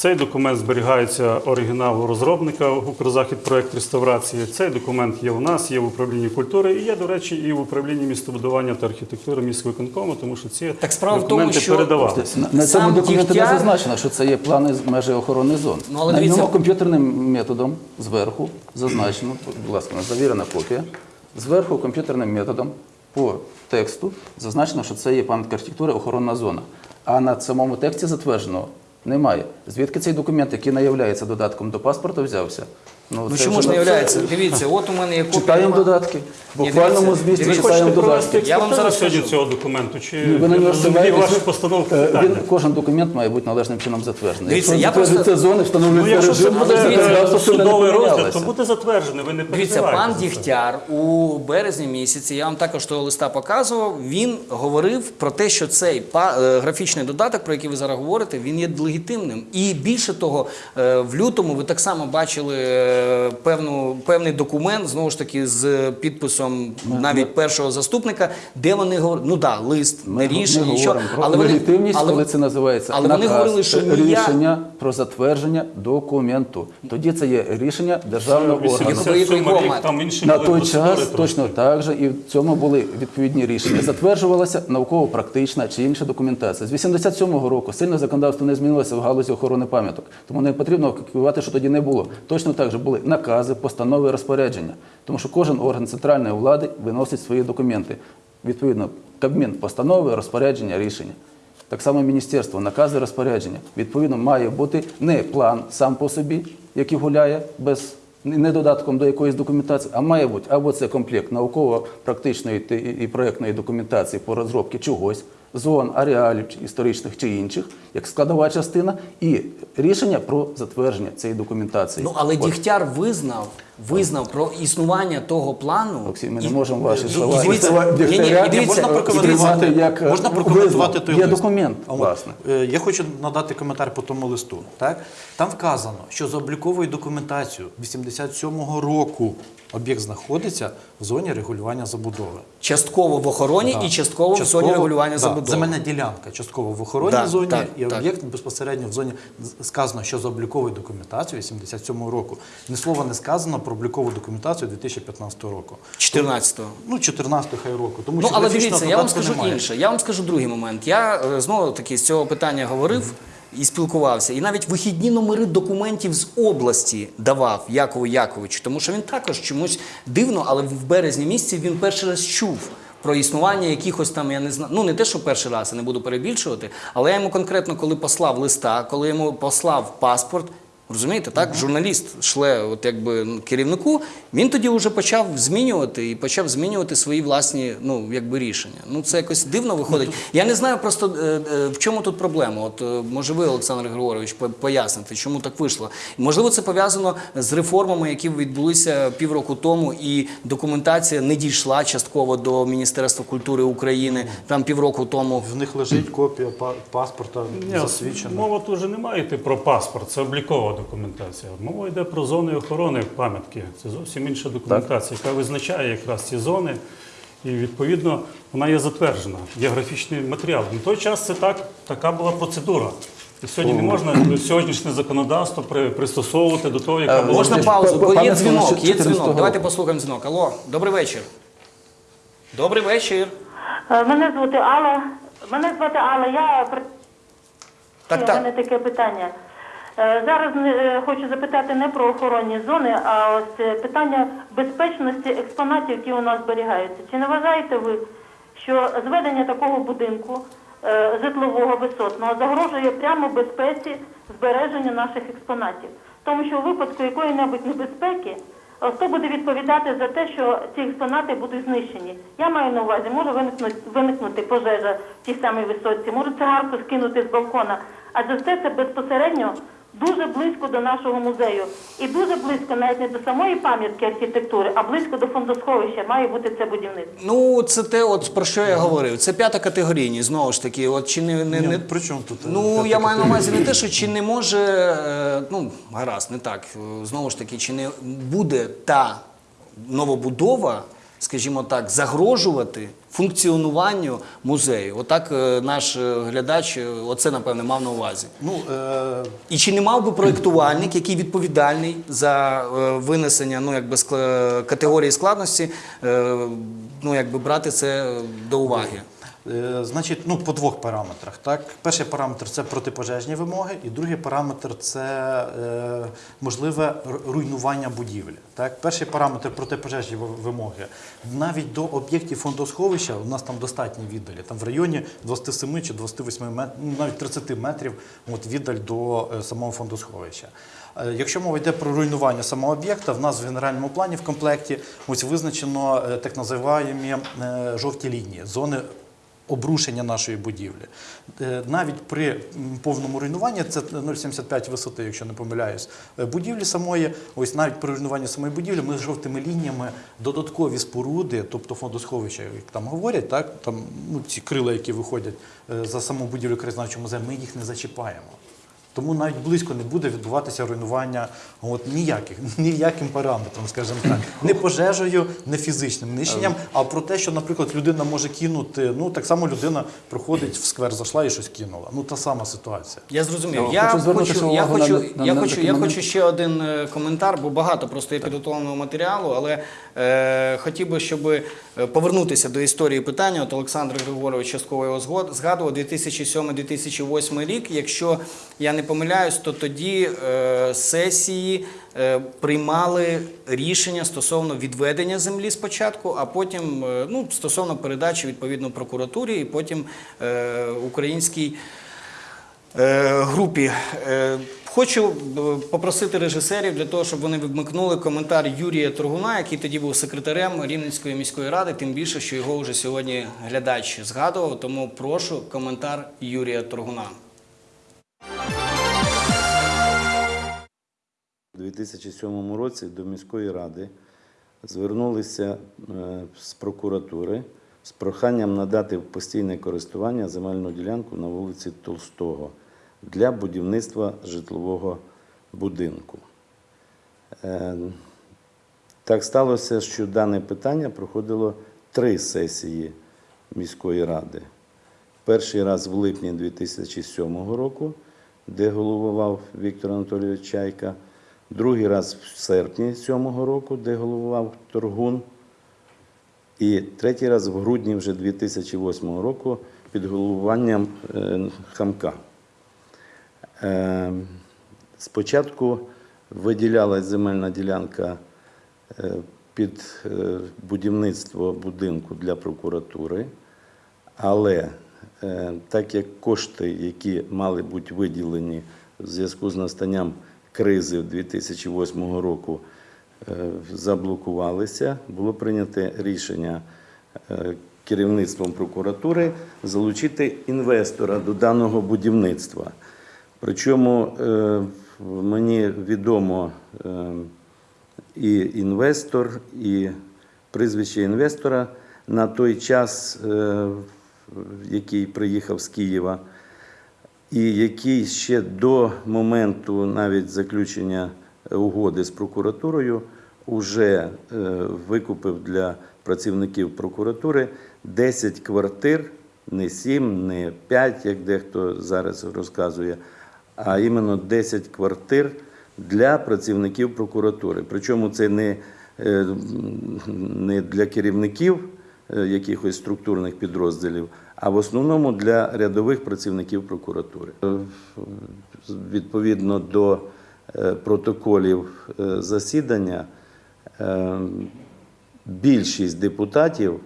Цей документ зберігається оригінал у розробника Укрзахід проект реставрації. Цей документ є у нас, є в управлінні культури і є, до речі, і в управлінні містобудування та архітектури міськвиконкому, тому що ці Так справа в тому, документи що- передавалися. На, цьому документі не зазначено, що це є плани з межі охорони зон. Ну, але на дивіться- ньому комп'ютерним методом зверху зазначено, будь ласка, завірена копія. Зверху комп'ютерним методом по тексту зазначено, що це є пам'ятка архітектури охоронна зона. А на самому тексті затвердженого немає. Звідки цей документ, який не є додатком до паспорту, взявся? Ну це чому ж не являється? Дивіться, от у мене є копія. Читаємо додатки. В буквальному змісті читаємо додатки. Я вам зараз сьогодні цього документу? Чи ви на нього вашу постановку Е. Він, кожен документ має бути належним чином затверджений. Дивіться, Якщо я просто- затверджується зони, Ну, якщо режим, буде судовий розгляд, то буде затверджений. Ви не Дивіться, пан. Дігтяр у березні місяці, я вам також того листа показував, він говорив про те, що цей е, графічний додаток, про який ви зараз говорите, він є легітимним. І більше того, е, в лютому ви так само бачили е, певну, певний документ, знову ж таки, з підписом навіть першого заступника, де вони говорять, ну так, да, лист, не рішення, про але вони- легітимність, але- коли це називається але вони говорили, що рішення про затвердження документу. Тоді це є рішення державного органу. 87 Якого рік, має? там інші На той час точно так же і в цьому були відповідні рішення. Затверджувалася науково-практична чи інша документація. З 87-го року сильно законодавство не змінилося в галузі охорони пам'яток. Тому не потрібно купувати, що тоді не було. Точно так же були накази, постанови, розпорядження. Тому що кожен орган центральної влади виносить свої документи. Відповідно, Кабмін, постанови, розпорядження, рішення. Так само міністерство, накази, розпорядження. Відповідно, має бути не план сам по собі, який гуляє без не додатком до якоїсь документації, а має бути або це комплект науково-практичної і проєктної документації по розробці чогось, зон, ареалів історичних чи інших, як складова частина, і рішення про затвердження цієї документації. Ну, але От. Дігтяр визнав, визнав про існування того плану. Олексій, ми не І- можемо ваші і- слова і дивіться, слова ні, ні, дивіться, можна прокоментувати, як, е, можна прокоментувати той Є лист. документ, власне. е, Я хочу надати коментар по тому листу. Так? Там вказано, що за обліковою документацією 87-го року об'єкт знаходиться в зоні регулювання забудови. Частково в охороні Да. і частково, в зоні регулювання да, забудови. Земельна ділянка частково в охоронній Да, зоні, так, і об'єкт безпосередньо в зоні сказано, що за обліковою документацією 87-го року. Ні слова не сказано про облікову документацію 2015 року. 14-го. Ну, 14 хай року. Тому Ну, що але дивіться, я вам скажу немає. інше. Я вам скажу другий момент. Я е, знову таки з цього питання говорив і спілкувався. І навіть вихідні номери документів з області давав Якову Яковичу, тому що він також чомусь дивно, але в березні місяці він перший раз чув. Про існування якихось там, я не знаю, ну не те, що перший раз, я не буду перебільшувати, але я йому конкретно, коли послав листа, коли йому послав паспорт, Розумієте, так? Журналіст шле от якби ну, керівнику, він тоді вже почав змінювати і почав змінювати свої власні ну, якби, рішення. Ну це якось дивно виходить. Я не знаю просто е, е, в чому тут проблема. От е, може ви, Олександр Григорович, по- поясните, чому так вийшло. Можливо, це пов'язано з реформами, які відбулися півроку тому, і документація не дійшла частково до Міністерства культури України там півроку тому. В них лежить копія па- паспорта засвідчена. Мова тут вже не має йти про паспорт, це облікова документація. Мова йде про зони охорони пам'ятки. Це зовсім інша документація, яка визначає якраз ці зони. І відповідно вона є затверджена. Є графічний матеріал. На той час це так, така була процедура. І сьогодні не можна сьогоднішнє законодавство при- пристосовувати до того, яка була Можна Володимир, паузу, бо є дзвінок, є 14 дзвінок. Давайте послухаємо дзвінок. Алло, добрий вечір. Добрий вечір. Е, Мене звати Алла. Мене звати Алла. Я при- Так, у так. мене таке питання. Е, Зараз е, хочу запитати не про охоронні зони, а ось е, питання безпечності експонатів, які у нас зберігаються. Чи не вважаєте ви, що зведення такого будинку житлового висотного загрожує прямо безпеці збереження наших експонатів? Тому що у випадку якої-небудь небезпеки хто буде відповідати за те, що ці експонати будуть знищені? Я маю на увазі, може виникнути, виникнути пожежа в тій самій висотці, може цигарку скинути з балкона. Адже все це безпосередньо дуже близько до нашого музею. І дуже близько навіть не до самої пам'ятки архітектури, а близько до фондосховища має бути це будівництво. Ну, це те, от про що я говорив. Це п'ята категорійність, знову ж таки. От чи не, не, не... при чому тут, е, Ну, я маю на увазі не те, що чи не може, е, ну, гаразд, не так. Е, Знову ж таки, чи не буде та новобудова, скажімо так, загрожувати функціонуванню музею. Отак е, наш е, глядач е, оце напевне мав на увазі. Ну, е, І чи не мав би проєктувальник, який відповідальний за винесення ну, якби, категорії складності, ну, якби брати це до уваги? Е, Значить, ну по двох параметрах. Так, перший параметр це протипожежні вимоги, і другий параметр це е, можливе руйнування будівлі. Так, перший параметр протипожежні вимоги. Навіть до об'єктів фондосховища у нас там достатні віддалі. Там в районі 27 чи 28 метрів, ну, навіть 30 метрів от, віддаль до е, самого фондосховища. Е, Якщо мова йде про руйнування самого об'єкта, в нас в генеральному плані в комплекті ось визначено так називаємо жовті лінії, зони обрушення нашої будівлі. Е, Навіть при повному руйнуванні, це 0,75 висоти, якщо не помиляюсь, е, будівлі самої, ось навіть при руйнуванні самої будівлі, ми з жовтими лініями додаткові споруди, тобто фондосховища, як там говорять, так, там, ну, ці крила, які виходять е, за саму будівлю краєзнавчого музею, ми їх не зачіпаємо. Тому навіть близько не буде відбуватися руйнування от, ніяких, ніяким параметром, скажімо так. Не пожежею, не фізичним нищенням, а про те, що, наприклад, людина може кинути, ну так само людина проходить в сквер, зайшла і щось кинула. Ну та сама ситуація. Я зрозумів. Я Я хочу хочу, я хочу, на- на- я на хочу, я хочу ще один е, коментар, бо багато просто є підготовленого матеріалу, але е, хотів би, щоб е, повернутися до історії питання. От Олександр Григорович частково його згадував 2007-2008 рік. Якщо я не помиляюсь, то тоді е, сесії е, приймали рішення стосовно відведення землі спочатку, а потім е, ну, стосовно передачі відповідно прокуратурі і потім е, українській е, групі. Е, Хочу е, попросити режисерів для того, щоб вони вмикнули коментар Юрія Торгуна, який тоді був секретарем Рівненської міської ради, тим більше, що його вже сьогодні глядач згадував. Тому прошу коментар Юрія Торгуна. У 2007 році до міської ради звернулися е, з прокуратури з проханням надати в постійне користування земельну ділянку на вулиці Толстого для будівництва житлового будинку. Е, Так сталося, що дане питання проходило три сесії міської ради. Перший раз в липні 2007 року, де головував Віктор Анатолійович Чайка, другий раз в серпні 2007 року, де головував Торгун, і третій раз в грудні вже 2008 року під головуванням е, Хамка. Е, Спочатку виділялась земельна ділянка е, під будівництво будинку для прокуратури, але так як кошти, які мали бути виділені в зв'язку з настанням кризи 2008 року, е, заблокувалися, було прийнято рішення е, керівництвом прокуратури залучити інвестора до даного будівництва. Причому е, мені відомо е, і інвестор, і прізвище інвестора на той час, е, який приїхав з Києва, і який ще до моменту навіть заключення угоди з прокуратурою вже е, викупив для працівників прокуратури 10 квартир, не 7, не 5, як дехто зараз розказує, а іменно 10 квартир для працівників прокуратури. Причому це не, е, не для керівників якихось структурних підрозділів, а в основному для рядових працівників прокуратури. Е, Відповідно до е, протоколів е, засідання, е, більшість депутатів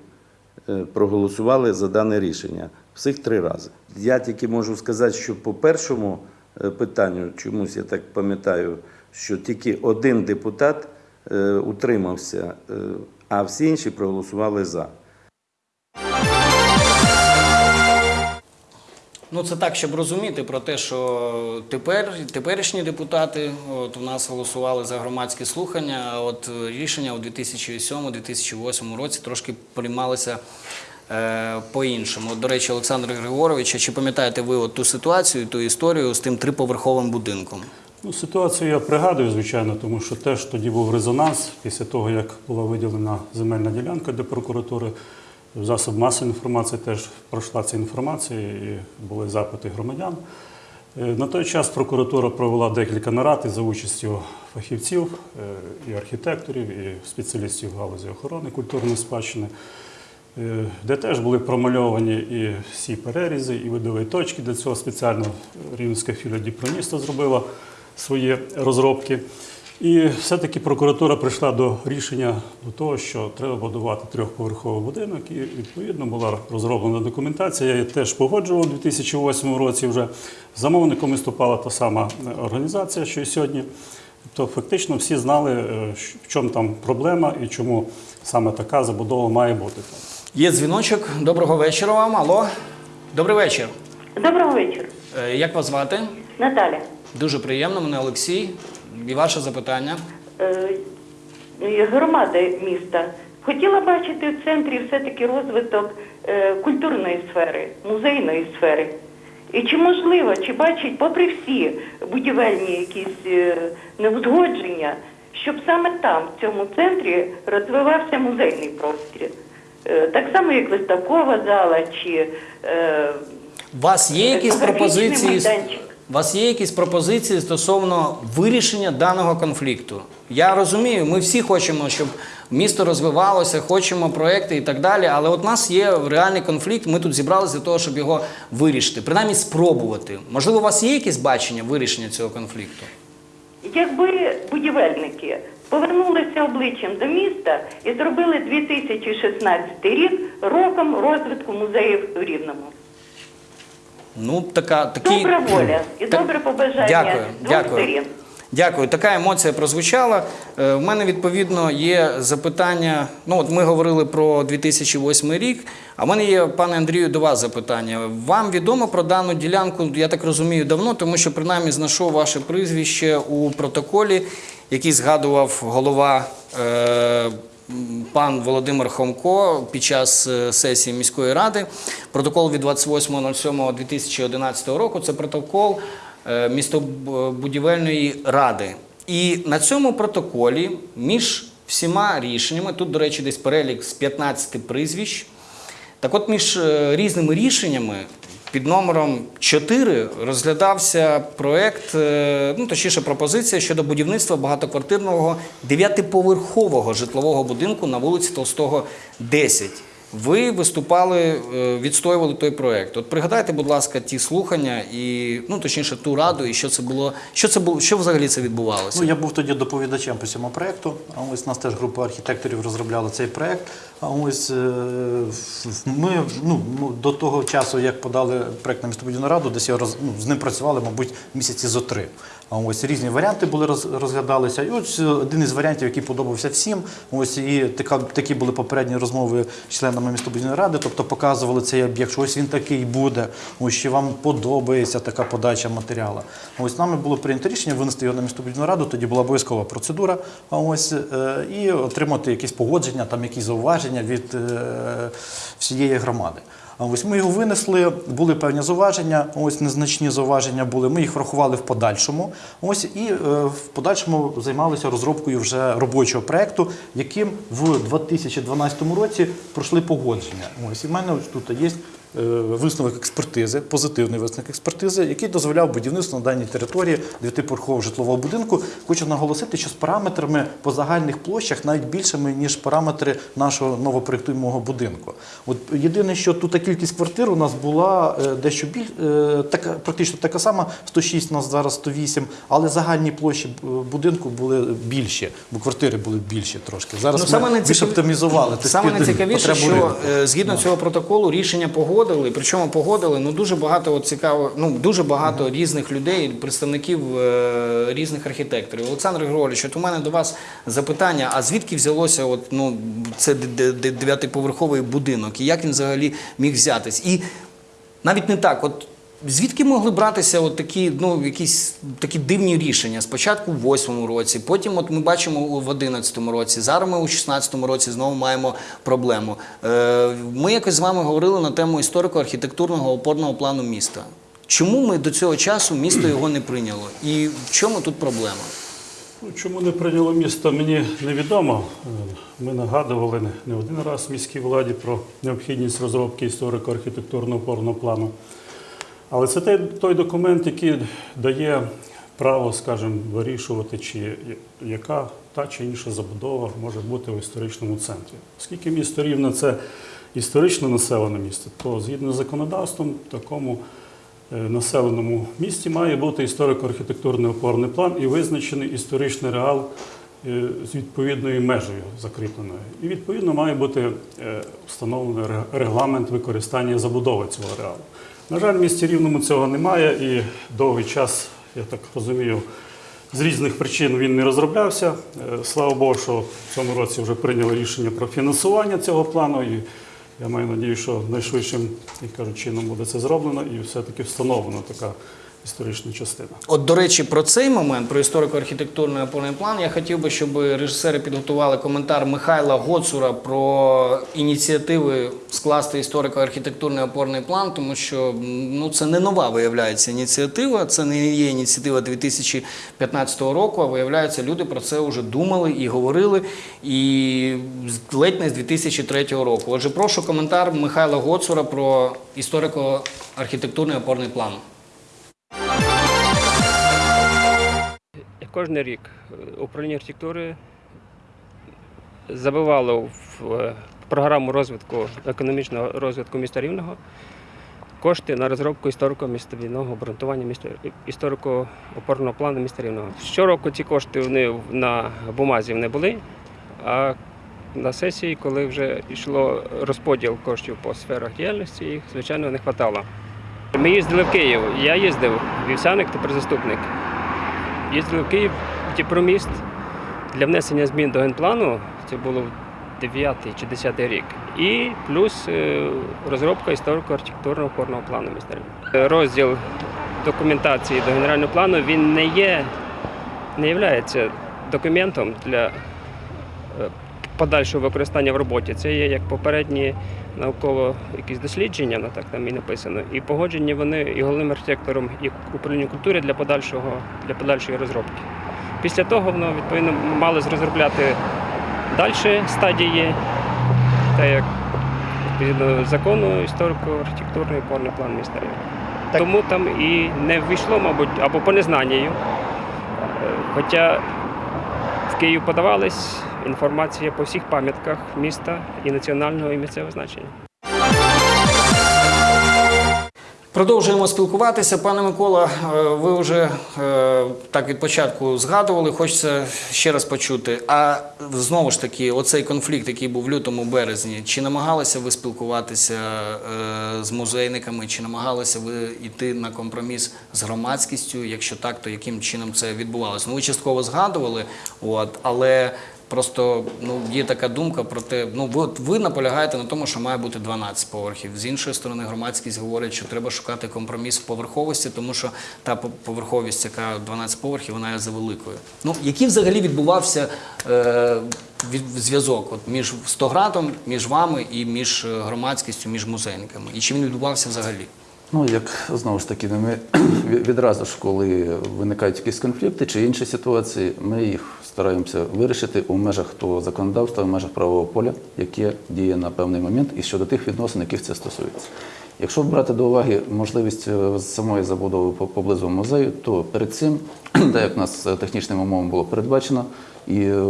е, проголосували за дане рішення. Всіх три рази. Я тільки можу сказати, що по першому е, питанню, чомусь я так пам'ятаю, що тільки один депутат е, утримався, е, а всі інші проголосували за. Ну, це так, щоб розуміти про те, що тепер теперішні депутати от, у нас голосували за громадські слухання, а от е, рішення у 2007-2008 році трошки приймалися е, по-іншому. До речі, Олександр Григорович, чи пам'ятаєте ви от ту ситуацію, ту історію з тим триповерховим будинком? Ну, ситуацію я пригадую, звичайно, тому що теж тоді був резонанс після того, як була виділена земельна ділянка для прокуратури. Засоб масової інформації теж пройшла ця інформація і були запити громадян. Е, На той час прокуратура провела декілька нарад за участю фахівців, е, і архітекторів, і спеціалістів галузі охорони культурної спадщини, е, де теж були промальовані і всі перерізи, і видові точки. Для цього спеціально Рівненська філія Діпроміста зробила свої розробки. І все-таки прокуратура прийшла до рішення до того, що треба будувати трьохповерховий будинок, і відповідно була розроблена документація. Я її теж погоджував у 2008 році. Вже замовником виступала та сама організація, що і сьогодні. Тобто, фактично всі знали, е, в чому там проблема і чому саме така забудова має бути. Є дзвіночок. Доброго вечора вам. Алло. Добрий вечір. Доброго вечора, Е, Як вас звати? Наталя. Дуже приємно, мене Олексій. І ваше запитання. Е, е, Громада міста хотіла бачити в центрі все-таки розвиток е, культурної сфери, музейної сфери. І чи можливо, чи бачить, попри всі будівельні якісь неузгодження, щоб саме там, в цьому центрі, розвивався музейний простір? Так само, як виставкова зала, чи У вас є якісь пропозиції? майданчик. У вас є якісь пропозиції стосовно вирішення даного конфлікту? Я розумію, ми всі хочемо, щоб місто розвивалося, хочемо проекти і так далі. Але от у нас є реальний конфлікт. Ми тут зібралися для того, щоб його вирішити, принаймні спробувати. Можливо, у вас є якісь бачення вирішення цього конфлікту? Якби будівельники повернулися обличчям до міста і зробили 2016 рік роком розвитку музеїв в Рівному. Ну, така такі Добра воля і Так, добре побажання Дякую, дякую. Дякую. Така емоція прозвучала. Е, В мене відповідно є запитання. Ну, от ми говорили про 2008 рік. А в мене є, пане Андрію, до вас запитання. Вам відомо про дану ділянку, я так розумію, давно, тому що принаймні знайшов ваше прізвище у протоколі, який згадував голова. Е- Пан Володимир Хомко під час е, сесії міської ради, протокол від 28.07.2011 року. Це протокол е, містобудівельної ради. І на цьому протоколі між всіма рішеннями, тут, до речі, десь перелік з 15 прізвищ. Так от між е, різними рішеннями під номером 4 розглядався проект, е, ну точніше пропозиція щодо будівництва багатоквартирного дев'ятиповерхового житлового будинку на вулиці Толстого, 10. Ви виступали, е, відстоювали той проект. От пригадайте, будь ласка, ті слухання і ну точніше ту раду, і що це було, що це було, що взагалі це відбувалося? Ну, я був тоді доповідачем по цьому проєкту. А ось нас теж група архітекторів розробляла цей проєкт. Ось е, ми ну, до того часу, як подали проєкт на містобудівну раду, десь я роз, ну, з ним працювали, мабуть, місяці зо три. Ось різні варіанти були розглядалися. І ось е, один із варіантів, який подобався всім. Ось і така, такі були попередні розмови з членами містобудівної ради, тобто показували цей об'єкт, що ось він такий буде, ось що вам подобається така подача матеріалу. Ось нами було прийнято рішення винести його на містобудівну раду. Тоді була обов'язкова процедура. Ось е, і отримати якісь погодження, там якісь зауваження від е, всієї громади. Ось ми його винесли, були певні зауваження, ось незначні зауваження були. Ми їх врахували в подальшому. Ось і е, в подальшому займалися розробкою вже робочого проекту, яким в 2012 році пройшли погодження. Ось і в мене тут є. Е, Висновок експертизи, позитивний висновок експертизи, який дозволяв будівництво на даній території дев'ятиповерхового житлового будинку. Хочу наголосити, що з параметрами по загальних площах навіть більшими, ніж параметри нашого новопроєктуємого будинку. От єдине, що тут кількість квартир у нас була е, дещо біль, е, така, практично така сама, 106, у нас зараз 108, але загальні площі будинку були більші, бо квартири були більші трошки. Зараз Ну, ми більш оптимізували. Саме найцікавіше, що ринку. згідно цього протоколу рішення погодили, причому погодили ну дуже багато от цікаво, ну дуже багато різних людей, представників е, різних архітекторів. Олександр Григорович, от у мене до вас запитання: а звідки взялося от, ну, це дев'ятиповерховий будинок, і як він взагалі міг взятись? І навіть не так, от. Звідки могли братися от такі, ну, якісь такі дивні рішення? Спочатку в 8 році, потім от ми бачимо в 11 році, зараз ми у 16 році знову маємо проблему. Е, ми якось з вами говорили на тему історико-архітектурного опорного плану міста. Чому ми до цього часу місто його не прийняло? І в чому тут проблема? Ну, чому не прийняло місто, мені невідомо. Ми нагадували не один раз міській владі про необхідність розробки історико-архітектурного опорного плану. Але це той, той документ, який дає право, скажімо, вирішувати, чи яка та чи інша забудова може бути в історичному центрі. Оскільки місто Рівне це історично населене місто, то згідно з законодавством, в такому е, населеному місті має бути історико-архітектурний опорний план і визначений історичний реал е, з відповідною межею закріпленою. І відповідно має бути е, встановлений регламент використання забудови цього реалу. На жаль, в місті Рівному цього немає і довгий час, я так розумію, з різних причин він не розроблявся. Е, Слава Богу, що в цьому році вже прийняли рішення про фінансування цього плану. І я маю надію, що найшвидшим, як кажуть, чином буде це зроблено і все-таки встановлена така історична частина. От, до речі, про цей момент, про історико-архітектурний опорний план, я хотів би, щоб режисери підготували коментар Михайла Гоцура про ініціативи скласти історико-архітектурний опорний план, тому що ну, це не нова виявляється ініціатива, це не є ініціатива 2015 року, а виявляється, люди про це вже думали і говорили, і ледь не з 2003 року. Отже, прошу коментар Михайла Гоцура про історико-архітектурний опорний план. Кожен рік е, управління архітектури забивало в е, програму розвитку економічного розвитку міста Рівного кошти на розробку історико-містовідного обґрунтування історико-опорного плану міста Рівного. Щороку ці кошти вони на бумазі не були, а на сесії, коли вже йшло розподіл коштів по сферах діяльності, їх звичайно не вистачало. Ми їздили в Київ. Я їздив, вівсяник, тепер заступник. Їздили в Київ, Дніпроміст для внесення змін до генплану. Це було 9 чи 10 рік. І плюс е, розробка історико-архітектурного опорного плану міста Розділ документації до генерального плану він не є, не є документом для е, подальшого використання в роботі. Це є як попередні науково якісь дослідження, ну так там і написано, і погоджені вони і головним архітектором, і управлінням культури для подальшого для подальшої розробки. Після того воно відповідно мали розробляти далі стадії, так як відповідно закону історико-архітектурний опорний план міста Рівне. Тому там і не ввійшло, мабуть, або по незнанню. Е, Хоча в Київ подавались інформація по всіх пам'ятках міста і національного і місцевого значення. Продовжуємо спілкуватися. Пане Микола, е, ви вже е, так від початку згадували. Хочеться ще раз почути. А знову ж таки, оцей конфлікт, який був в лютому березні, чи намагалися ви спілкуватися е, з музейниками, чи намагалися ви йти на компроміс з громадськістю? Якщо так, то яким чином це відбувалося? Ну, ви частково згадували, от, але Просто ну є така думка про те, ну ви от ви наполягаєте на тому, що має бути 12 поверхів. З іншої сторони, громадськість говорить, що треба шукати компроміс в поверховості, тому що та по- поверховість, яка 12 поверхів, вона є завеликою. Ну який взагалі відбувався е, зв'язок от між Стоградом, між вами і між е, громадськістю, між музейниками? І чи він відбувався взагалі? Ну, як знову ж таки, ми відразу ж, коли виникають якісь конфлікти чи інші ситуації, ми їх стараємося вирішити у межах того законодавства, в межах правового поля, яке діє на певний момент, і щодо тих відносин, яких це стосується. Якщо брати до уваги можливість е, самої забудови поблизу музею, то перед цим, так як у нас е, технічним умовам було передбачено, і е,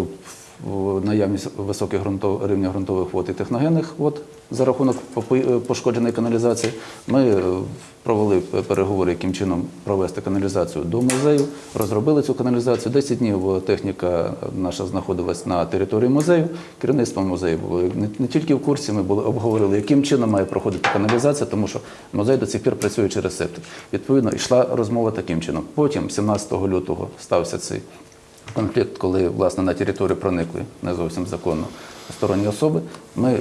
наявність високих ґрунтов, рівня ґрунтових вод і техногенних вод за рахунок е, пошкодженої каналізації, ми е, провели переговори, яким чином провести каналізацію до музею, розробили цю каналізацію. 10 днів е, техніка наша знаходилась на території музею. Керівництво музею було не тільки в курсі, ми були обговорили, яким чином має проходити каналізація, тому що музей до цих пір працює через септик. Відповідно, йшла розмова таким чином. Потім, 17 лютого, стався цей конфлікт, коли власне на територію проникли не зовсім законно сторонні особи. Ми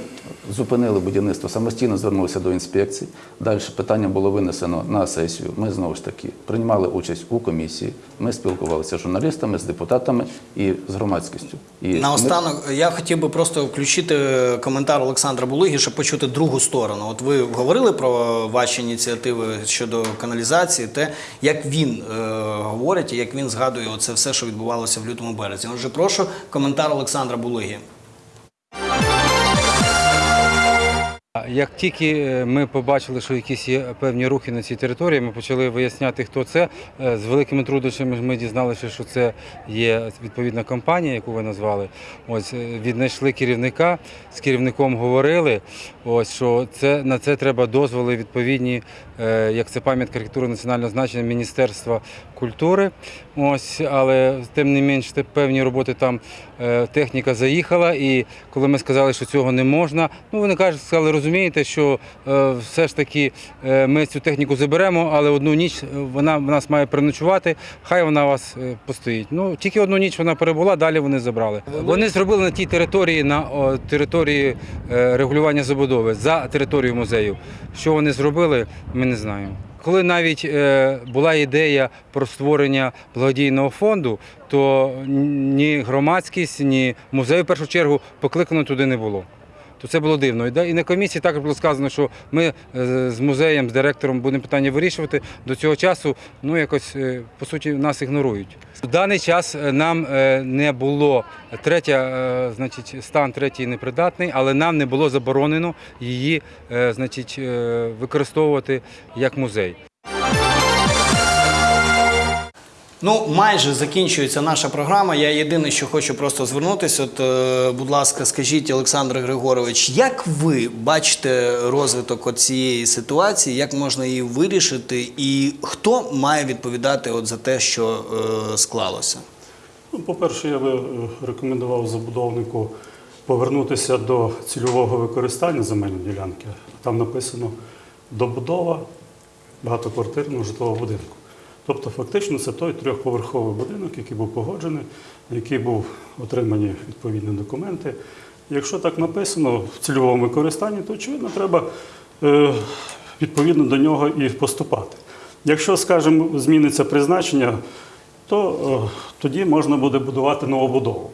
зупинили будівництво самостійно, звернулися до інспекції. Далі питання було винесено на сесію. Ми знову ж таки приймали участь у комісії. Ми спілкувалися з журналістами, з депутатами і з громадськістю. І ми- Наостанок я хотів би просто включити коментар Олександра Булиги, щоб почути другу сторону. От ви говорили про ваші ініціативи щодо каналізації, те, як він е, говорить як він згадує це все, що відбувалося в лютому березні. Отже, прошу коментар Олександра Булиги. Як тільки е, ми побачили, що якісь є певні рухи на цій території, ми почали виясняти, хто це. Е, З великими труднощами ми дізналися, що це є відповідна компанія, яку ви назвали. Ось е, віднайшли керівника, з керівником говорили. Ось що це на це треба дозволи відповідні, як це пам'ятка архітектури національного значення Міністерства культури. Ось, але тим не менш, певні роботи там е, техніка заїхала, і коли ми сказали, що цього не можна, ну вони кажуть, сказали, розумієте, що е, все ж таки е, ми цю техніку заберемо, але одну ніч вона в нас має переночувати, хай вона у вас постоїть. Ну тільки одну ніч вона перебула, далі вони забрали. Вони зробили на тій території, на території регулювання забудови за територією музею. Що вони зробили, ми не знаємо. Коли навіть е, була ідея про створення благодійного фонду, то ні громадськість, ні музей в першу чергу покликано туди не було. То це було дивно. І на комісії також було сказано, що ми е, з музеєм, з директором будемо питання вирішувати. До цього часу ну якось е, по суті нас ігнорують. В даний час е, нам не було третя, значить, стан третій непридатний, але нам не було заборонено її, значить, використовувати як музей. Ну, майже закінчується наша програма. Я єдине, що хочу просто звернутися. От, е, будь ласка, скажіть, Олександр Григорович, як ви бачите розвиток цієї ситуації, як можна її вирішити, і хто має відповідати от за те, що е, склалося? Ну, по-перше, я би е, рекомендував забудовнику повернутися до цільового використання земельної ділянки. Там написано добудова багатоквартирного житлового будинку. Тобто, фактично, це той трьохповерховий будинок, який був погоджений, на який був отримані відповідні документи. Якщо так написано в цільовому використанні, то очевидно треба е, відповідно до нього і поступати. Якщо, скажімо, зміниться призначення, то е, тоді можна буде будувати новобудову.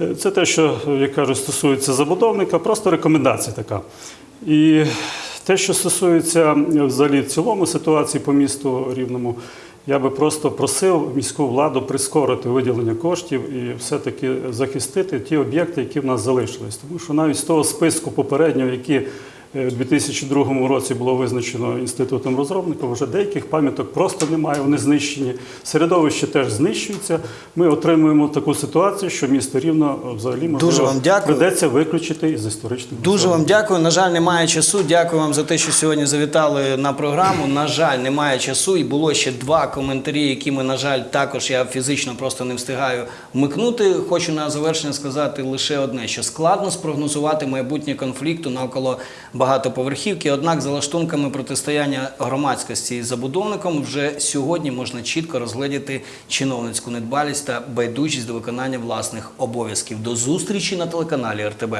Е, Це те, що, як кажуть, стосується забудовника, просто рекомендація така. І те, що стосується взагалі в цілому ситуації по місту Рівному, я би просто просив міську владу прискорити виділення коштів і все-таки захистити ті об'єкти, які в нас залишились. Тому що навіть з того списку попереднього, які у 2002 році було визначено інститутом розробників, вже деяких пам'яток просто немає, вони знищені. Середовище теж знищується. Ми отримуємо таку ситуацію, що місто Рівно е, взагалі можливо Дуже вам дякую. придеться виключити із історичних Дуже вам дякую. На жаль, немає часу. Дякую вам за те, що сьогодні завітали на програму. На жаль, немає часу. І було ще два коментарі, які ми, на жаль, також я фізично просто не встигаю вмикнути. Хочу на завершення сказати лише одне: що складно спрогнозувати майбутнє конфлікту навколо багатоповерхівки. Однак, за лаштунками протистояння громадськості із забудовником, вже сьогодні можна чітко розглядіти чиновницьку недбалість та байдужість до виконання власних обов'язків. До зустрічі на телеканалі РТБ.